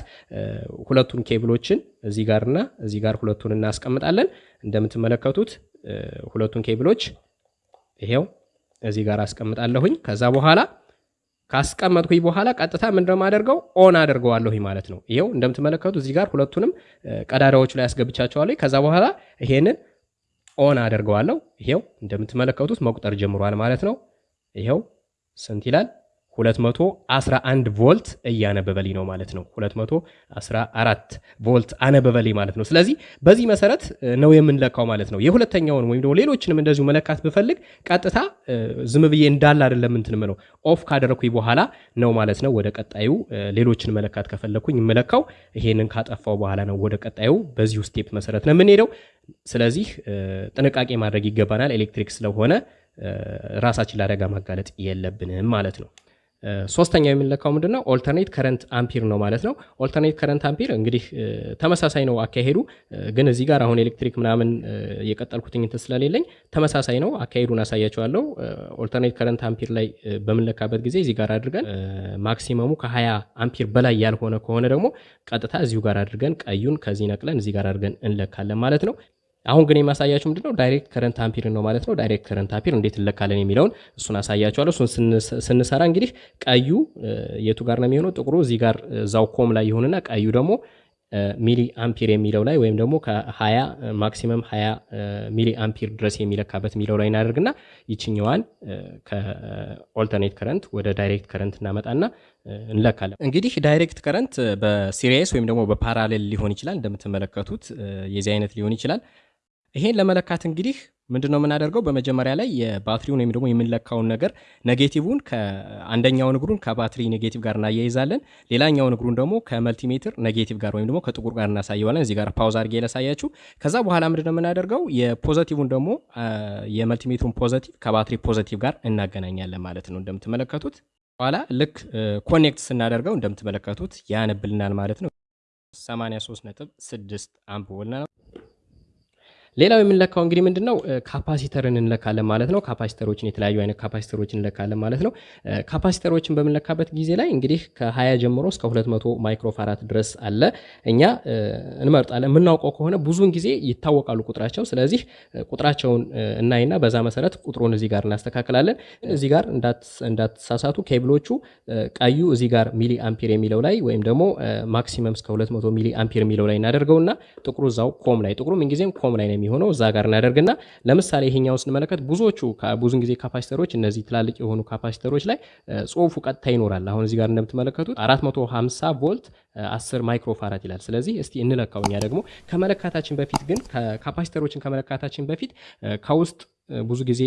ሁለቱን ኬብሎችን እዚህ ጋርና እዚህ ጋር ሁለቱን እናስቀምጣለን። እንደምትመለከቱት ሁለቱን ኬብሎች ይሄው እዚህ ጋር አስቀምጣለሁኝ። ከዛ በኋላ ካስቀመጥኩኝ በኋላ ቀጥታ ምንድነው የማደርገው on አደርገዋለሁ ማለት ነው። ይኸው እንደምትመለከቱ እዚህ ጋር ሁለቱንም ቀዳዳዎቹ ላይ አስገባቸዋለሁ። ከዛ በኋላ ይሄንን on አደርገዋለሁ። ይሄው እንደምትመለከቱት መቁጠር ጀምሯል ማለት ነው። ይሄው ስንት ይላል? 211 ቮልት እያነበበልኝ ነው ማለት ነው። 214 ቮልት አነበበልኝ ማለት ነው። ስለዚህ በዚህ መሰረት ነው የምንለካው ማለት ነው። የሁለተኛውን ወይም ደግሞ ሌሎችንም እንደዚሁ መለካት ብፈልግ ቀጥታ ዝም ብዬ እንዳለ አይደለም እንትን ምለው off ካደረኩኝ በኋላ ነው ማለት ነው። ወደ ቀጣዩ ሌሎችን መለካት ከፈለግኩኝ የምለካው ይሄንን ካጠፋው በኋላ ነው። ወደ ቀጣዩ በዚሁ step መሰረት ነው የምንሄደው። ስለዚህ ጥንቃቄ ማድረግ ይገባናል። ኤሌክትሪክ ስለሆነ ራሳችን ለአደጋ ማጋለጥ የለብንም ማለት ነው። ሶስተኛው የምንለካው ምንድን ነው? alternate current ampere ነው ማለት ነው። alternate current ampere እንግዲህ ተመሳሳይ ነው አካሄዱ፣ ግን እዚህ ጋር አሁን ኤሌክትሪክ ምናምን የቀጠልኩትኝ ስለሌለኝ ተመሳሳይ ነው አካሄዱን አሳያችኋለሁ። alternate current ampere ላይ በምንለካበት ጊዜ እዚህ ጋር አድርገን maximum ኡ ከ20 አምፒር በላይ ያልሆነ ከሆነ ደግሞ ቀጥታ እዚሁ ጋር አድርገን ቀዩን ከዚህ ነቅለን እዚህ ጋር አድርገን እንለካለን ማለት ነው። አሁን ግን የማሳያችሁ ምንድነው direct current ampere ነው ማለት ነው። direct current ampere እንዴት እንለካለን የሚለውን እሱን አሳያችኋለሁ። እሱን ስንሰራ እንግዲህ ቀዩ የቱ ጋር ነው የሚሆነው? ጥቁሩ እዚህ ጋር እዛው com ላይ ይሆንና ቀዩ ደግሞ milliampere የሚለው ላይ ወይም ደግሞ ከ20 maximum 20 milliampere ድረስ የሚለካበት የሚለው ላይ እናደርግና ይችኛዋን ከ alternate current ወደ direct current እናመጣና እንለካለን። እንግዲህ direct current በ series ወይም ደግሞ በ parallel ሊሆን ይችላል። እንደምትመለከቱት የዚህ አይነት ሊሆን ይችላል። ይሄን ለመለካት እንግዲህ ምንድን ነው የምናደርገው? በመጀመሪያ ላይ የባትሪውን ወይም ደግሞ የምንለካውን ነገር negative ን ከአንደኛውን እግሩን ከባትሪ negative ጋር እናያይዛለን። ሌላኛውን እግሩን ደግሞ ከ multimeter negative ጋር ወይም ደግሞ ከጥቁር ጋር እናሳየዋለን። እዚህ ጋር pause አድርጌ ላሳያችሁ። ከዛ በኋላ ምንድን ነው የምናደርገው? የ positive ን ደግሞ የ multimeter ኡን positive ከባትሪ positive ጋር እናገናኛለን ማለት ነው። እንደምትመለከቱት በኋላ ልክ connect ስናደርገው እንደምትመለከቱት ያነብልናል ማለት ነው። 83 ነጥብ 6 አምፖል ነው። ሌላው የምንለካው እንግዲህ ምንድን ነው capacitor ን እንለካለን ማለት ነው። capacitor ኦችን የተለያዩ አይነት capacitor ኦችን እንለካለን ማለት ነው። capacitor ኦችን በምንለካበት ጊዜ ላይ እንግዲህ ከ20 ጀምሮ እስከ 200 microfarad ድረስ አለ። እኛ እንመርጣለን። የምናውቀው ከሆነ ብዙውን ጊዜ ይታወቃሉ ቁጥራቸው። ስለዚህ ቁጥራቸውን እናይና በዛ መሰረት ቁጥሩን እዚህ ጋር እናስተካክላለን። እዚህ ጋር እንዳትሳሳቱ ኬብሎቹ ቀዩ እዚህ ጋር milliampere የሚለው ላይ ወይም ደግሞ maximum እስከ 200 milliampere የሚለው ላይ እናደርገውና ጥቁሩ እዛው com ላይ ጥቁሩ ምንጊዜም com ላይ ነው የሚሆነው እዛ ጋር እናደርግና ለምሳሌ ይሄኛው ስንመለከት ብዙዎቹ ብዙን ጊዜ capacitor ኦች እነዚህ ትላልቅ የሆኑ capacitor ኦች ላይ ጽሁፉ ቀጥታ ይኖራል። አሁን እዚህ ጋር እንደምትመለከቱት 450 ቮልት 10 microfarad ይላል። ስለዚህ እስቲ እንለካው። እኛ ደግሞ ከመለካታችን በፊት ግን capacitor ኦችን ከመለካታችን በፊት ከውስጥ ብዙ ጊዜ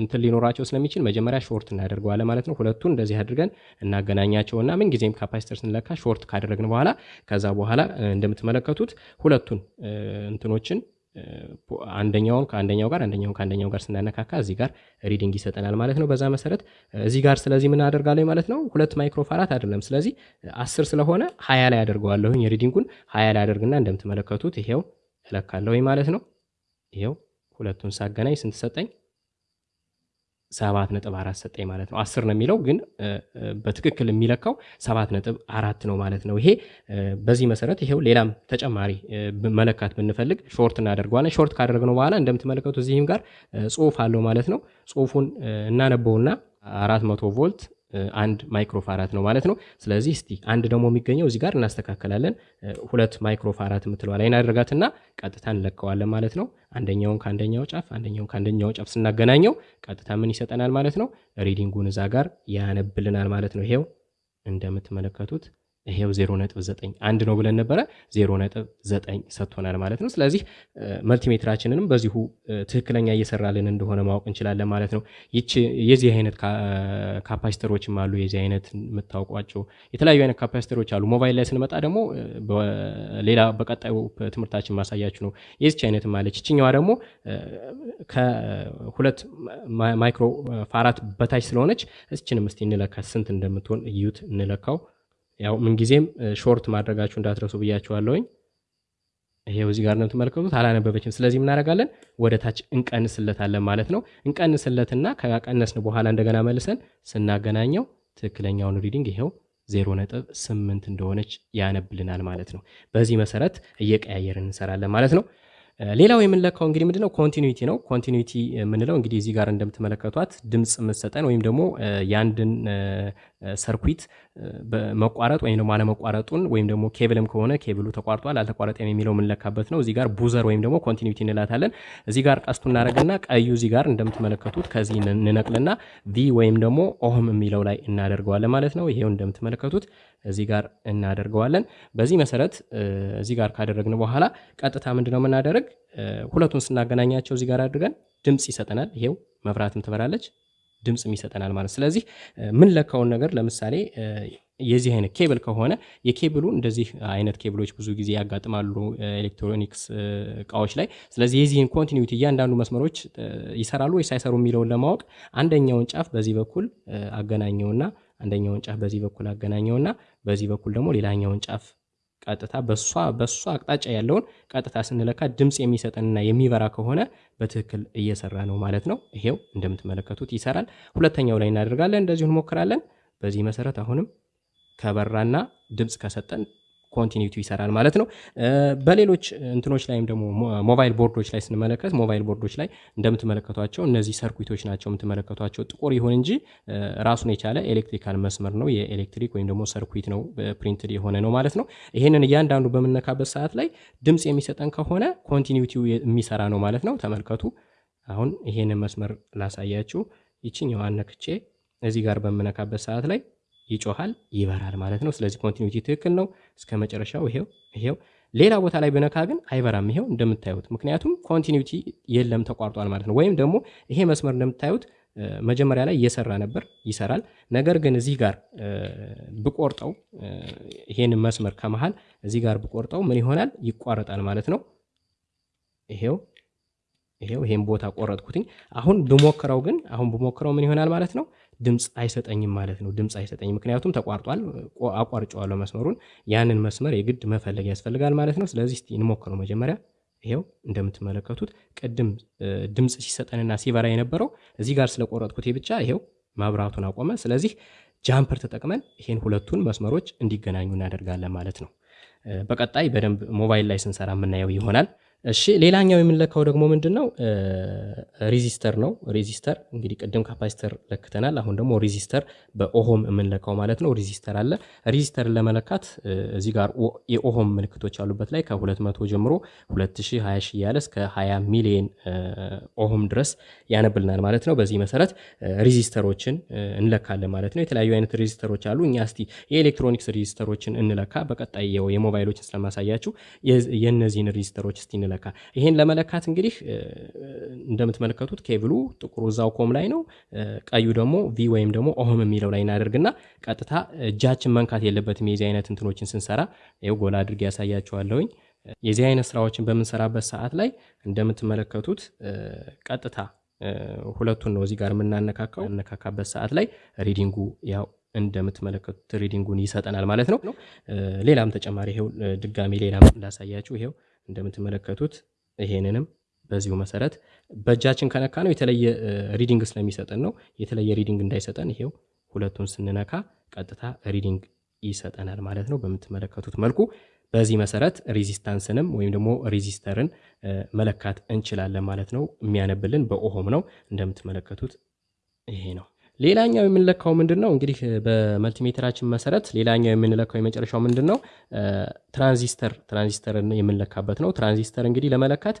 እንትን ሊኖራቸው ስለሚችል መጀመሪያ short እናደርገዋለን ማለት ነው። ሁለቱን እንደዚህ አድርገን እናገናኛቸውና ምን ጊዜም capacitor ስንለካ short ካደረግን በኋላ ከዛ በኋላ እንደምትመለከቱት ሁለቱን እንትኖችን አንደኛውን ከአንደኛው ጋር አንደኛውን ከአንደኛው ጋር ስናነካካ እዚህ ጋር reading ይሰጠናል ማለት ነው። በዛ መሰረት እዚህ ጋር ስለዚህ ምን አደርጋለሁ ማለት ነው። ሁለት microfarad አይደለም። ስለዚህ አስር ስለሆነ ሀያ ላይ አደርገዋለሁኝ። reading ኡን ሀያ ላይ አደርግና እንደምትመለከቱት ይሄው እለካለሁኝ ማለት ነው። ይሄው ሁለቱን ሳገናኝ ስንት ሰጠኝ? ሰባት ነጥብ አራት ሰጠኝ ማለት ነው። አስር ነው የሚለው ግን በትክክል የሚለካው ሰባት ነጥብ አራት ነው ማለት ነው። ይሄ በዚህ መሰረት ይሄው ሌላም ተጨማሪ መለካት ብንፈልግ short እናደርገዋለን። short ካደረግነው በኋላ እንደምትመለከቱ እዚህም ጋር ጽሁፍ አለው ማለት ነው። ጽሁፉን እናነበውና አራት መቶ ቮልት አንድ ማይክሮፋራት ነው ማለት ነው። ስለዚህ እስቲ አንድ ደግሞ የሚገኘው እዚህ ጋር እናስተካከላለን። ሁለት ማይክሮፋራት የምትለዋ ላይ እናደርጋትና ቀጥታ እንለካዋለን ማለት ነው። አንደኛውን ከአንደኛው ጫፍ አንደኛውን ከአንደኛው ጫፍ ስናገናኘው ቀጥታ ምን ይሰጠናል ማለት ነው? ሪዲንጉን እዛ ጋር ያነብልናል ማለት ነው። ይሄው እንደምትመለከቱት ይሄው 0.9 አንድ ነው ብለን ነበረ 0.9 ሰጥቶናል ማለት ነው። ስለዚህ መልቲሜትራችንንም በዚሁ ትክክለኛ እየሰራልን እንደሆነ ማወቅ እንችላለን ማለት ነው። ይች የዚህ አይነት ካፓሲተሮችም አሉ። የዚህ አይነት የምታውቋቸው የተለያዩ አይነት ካፓሲተሮች አሉ። ሞባይል ላይ ስንመጣ ደግሞ ሌላ በቀጣዩ ትምህርታችን ማሳያችሁ ነው። የዚች አይነትም አለች። ይችኛዋ ደግሞ ከሁለት ማይክሮ ፋራት በታች ስለሆነች እስችንም እስቲ እንለካት ስንት እንደምትሆን እዩት፣ እንለካው ያው ምንጊዜም short ማድረጋችሁ እንዳትረሱ ብያችኋለሁኝ። ይሄው እዚህ ጋር ነው የምትመለከቱት፣ አላነበበችም። ስለዚህ ምን እናደርጋለን ወደ ታች እንቀንስለታለን ማለት ነው። እንቀንስለትና ከቀነስን በኋላ እንደገና መልሰን ስናገናኘው ትክክለኛውን reading ይሄው ዜሮ ነጥብ ስምንት እንደሆነች ያነብልናል ማለት ነው። በዚህ መሰረት እየቀያየርን እንሰራለን ማለት ነው። ሌላው የምንለካው እንግዲህ ምንድነው continuity ነው። continuity የምንለው እንግዲህ እዚህ ጋር እንደምትመለከቷት ድምፅ የምትሰጠን ወይም ደግሞ የአንድን circuit መቋረጥ ወይም ደግሞ አለመቋረጡን ወይም ደግሞ ኬብልም ከሆነ ኬብሉ ተቋርጧል አልተቋረጠም የሚለው የምንለካበት ነው። እዚህ ጋር buzzer ወይም ደግሞ continuity እንላታለን። እዚህ ጋር ቀስቱ እናደርግና ቀዩ እዚህ ጋር እንደምትመለከቱት ከዚህ እንነቅልና V ወይም ደግሞ ohm የሚለው ላይ እናደርገዋለን ማለት ነው። ይሄው እንደምትመለከቱት እዚህ ጋር እናደርገዋለን። በዚህ መሰረት እዚህ ጋር ካደረግን በኋላ ቀጥታ ምንድነው የምናደርግ ሁለቱን ስናገናኛቸው እዚህ ጋር አድርገን ድምፅ ይሰጠናል። ይሄው መብራትም ትበራለች ድምፅም ይሰጠናል ማለት ስለዚህ ምንለካውን ነገር ለምሳሌ የዚህ አይነት ኬብል ከሆነ የኬብሉ እንደዚህ አይነት ኬብሎች ብዙ ጊዜ ያጋጥማሉ ኤሌክትሮኒክስ እቃዎች ላይ። ስለዚህ የዚህን continuity እያንዳንዱ መስመሮች ይሰራሉ ወይስ አይሰሩ የሚለውን ለማወቅ አንደኛውን ጫፍ በዚህ በኩል አገናኘውና አንደኛውን ጫፍ በዚህ በኩል አገናኘውና በዚህ በኩል ደግሞ ሌላኛውን ጫፍ ቀጥታ በሷ በሷ አቅጣጫ ያለውን ቀጥታ ስንለካ ድምፅ የሚሰጠንና የሚበራ ከሆነ በትክክል እየሰራ ነው ማለት ነው። ይሄው እንደምትመለከቱት ይሰራል። ሁለተኛው ላይ እናደርጋለን፣ እንደዚሁ እንሞክራለን። በዚህ መሰረት አሁንም ከበራና ድምፅ ከሰጠን continuity ይሰራል ማለት ነው። በሌሎች እንትኖች ላይም ደግሞ ሞባይል ቦርዶች ላይ ስንመለከት ሞባይል ቦርዶች ላይ እንደምትመለከቷቸው እነዚህ circuit ኦች ናቸው የምትመለከቷቸው ጥቁር ይሁን እንጂ ራሱን የቻለ electrical መስመር ነው የኤሌክትሪክ ወይም ደግሞ circuit ነው printed የሆነ ነው ማለት ነው። ይህንን እያንዳንዱ በምነካበት ሰዓት ላይ ድምፅ የሚሰጠን ከሆነ continuity ው የሚሰራ ነው ማለት ነው። ተመልከቱ። አሁን ይሄንን መስመር ላሳያችሁ። ይችኛዋን ነክቼ እዚህ ጋር በምነካበት ሰዓት ላይ ይጮሃል፣ ይበራል ማለት ነው። ስለዚህ continuity ትክክል ነው እስከ መጨረሻው። ይሄው ይሄው። ሌላ ቦታ ላይ ብነካ ግን አይበራም። ይሄው እንደምታዩት፣ ምክንያቱም continuity የለም ተቋርጧል ማለት ነው። ወይም ደግሞ ይሄ መስመር እንደምታዩት መጀመሪያ ላይ እየሰራ ነበር፣ ይሰራል። ነገር ግን እዚህ ጋር ብቆርጠው ይሄን መስመር ከመሃል እዚህ ጋር ብቆርጠው ምን ይሆናል? ይቋረጣል ማለት ነው። ይሄው ይሄው ይሄን ቦታ ቆረጥኩትኝ። አሁን ብሞክረው ግን አሁን ብሞክረው ምን ይሆናል ማለት ነው? ድምፅ አይሰጠኝም ማለት ነው። ድምፅ አይሰጠኝም ምክንያቱም ተቋርጧል። አቋርጨዋለሁ መስመሩን። ያንን መስመር የግድ መፈለግ ያስፈልጋል ማለት ነው። ስለዚህ እስቲ እንሞክረው መጀመሪያ። ይሄው እንደምትመለከቱት ቅድም ድምፅ ሲሰጠንና ሲበራ የነበረው እዚህ ጋር ስለቆረጥኩት ብቻ ይሄው መብራቱን አቆመ። ስለዚህ jumper ተጠቅመን ይሄን ሁለቱን መስመሮች እንዲገናኙ እናደርጋለን ማለት ነው። በቀጣይ በደንብ ሞባይል ላይ ስንሰራ የምናየው ይሆናል። እሺ ሌላኛው የምንለካው ደግሞ ምንድን ነው? resistor ነው። resistor እንግዲህ ቅድም capacitor ለክተናል። አሁን ደግሞ resistor በ ohm የምንለካው ማለት ነው። resistor አለ። resistor ን ለመለካት እዚህ ጋር የ ohm ምልክቶች ያሉበት ላይ ከ200 ጀምሮ 2000፣ 20 ሺህ እያለ እስከ 20 ሚሊዮን ohm ድረስ ያነብልናል ማለት ነው። በዚህ መሰረት resistor ኦችን እንለካለን ማለት ነው። የተለያዩ አይነት resistor ኦች አሉ። እኛ እስቲ የኤሌክትሮኒክስ resistor ኦችን እንለካ። በቀጣይ የሞባይሎችን ስለማሳያችሁ የእነዚህን ሬዚስተሮች እስቲ እንለካ። ይሄን ለመለካት እንግዲህ እንደምትመለከቱት ኬብሉ ጥቁሩ እዛው COM ላይ ነው። ቀዩ ደግሞ V ወይም ደግሞ ohm የሚለው ላይ እናደርግና ቀጥታ እጃችን መንካት የለበትም። የዚህ አይነት እንትኖችን ስንሰራ ይኸው ጎላ አድርጌ ያሳያችኋለሁኝ። የዚህ አይነት ስራዎችን በምንሰራበት ሰዓት ላይ እንደምትመለከቱት ቀጥታ ሁለቱን ነው እዚህ ጋር የምናነካካው። አነካካበት ሰዓት ላይ reading ኡ ያው እንደምትመለከቱት reading ኡን ይሰጠናል ማለት ነው። ሌላም ተጨማሪ ይሄው ድጋሚ ሌላም እንዳሳያችሁ ይሄው እንደምትመለከቱት ይሄንንም በዚሁ መሰረት በእጃችን ከነካ ነው የተለየ reading ስለሚሰጠን ነው። የተለየ reading እንዳይሰጠን ይሄው ሁለቱን ስንነካ ቀጥታ reading ይሰጠናል ማለት ነው። በምትመለከቱት መልኩ በዚህ መሰረት resistance ንም ወይም ደግሞ resistor ን መለካት እንችላለን ማለት ነው። የሚያነብልን በ ohm ነው። እንደምትመለከቱት ይሄ ነው። ሌላኛው የምንለካው ምንድን ነው? እንግዲህ በ multimeter ኣችን መሰረት ሌላኛው የምንለካው የመጨረሻው ምንድን ነው? transistor transistor ን የምንለካበት ነው። ትራንዚስተር እንግዲህ ለመለካት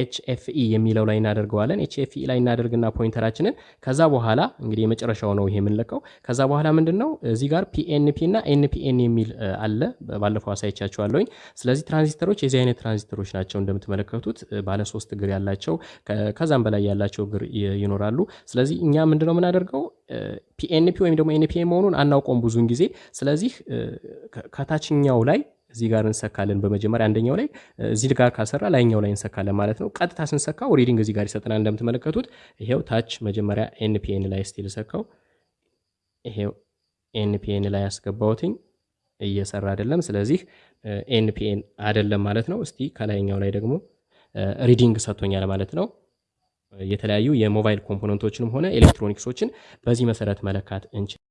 hFE የሚለው ላይ እናደርገዋለን። hFE ላይ እናደርግና pointer ኣችንን ከዛ በኋላ እንግዲህ የመጨረሻው ነው ይሄ የምንለካው። ከዛ በኋላ ምንድን ነው እዚህ ጋር PNP እና NPN የሚል አለ። ባለፈው አሳይቻችኋለሁኝ። ስለዚህ ትራንዚስተሮች የዚህ አይነት ትራንዚስተሮች ናቸው። እንደምትመለከቱት ባለ ሶስት እግር ያላቸው ከዛም በላይ ያላቸው እግር ይኖራሉ። ስለዚህ እኛ ምንድነው የምናደርገው PNP ወይም ደግሞ NPN መሆኑን አናውቀውም ብዙውን ጊዜ። ስለዚህ ከታችኛው ላይ እዚህ ጋር እንሰካለን። በመጀመሪያ አንደኛው ላይ እዚህ ጋር ካሰራ ላይኛው ላይ እንሰካለን ማለት ነው። ቀጥታ ስንሰካው reading እዚህ ጋር ይሰጠናል። እንደምትመለከቱት ይሄው ታች መጀመሪያ NPN ላይ እስቲ ልሰካው። ይሄው NPN ላይ ያስገባውትኝ እየሰራ አይደለም። ስለዚህ NPN አይደለም ማለት ነው። እስቲ ከላይኛው ላይ ደግሞ reading ሰጥቶኛል ማለት ነው። የተለያዩ የሞባይል component ኦችንም ሆነ ኤሌክትሮኒክሶችን በዚህ መሰረት መለካት እንችላለን።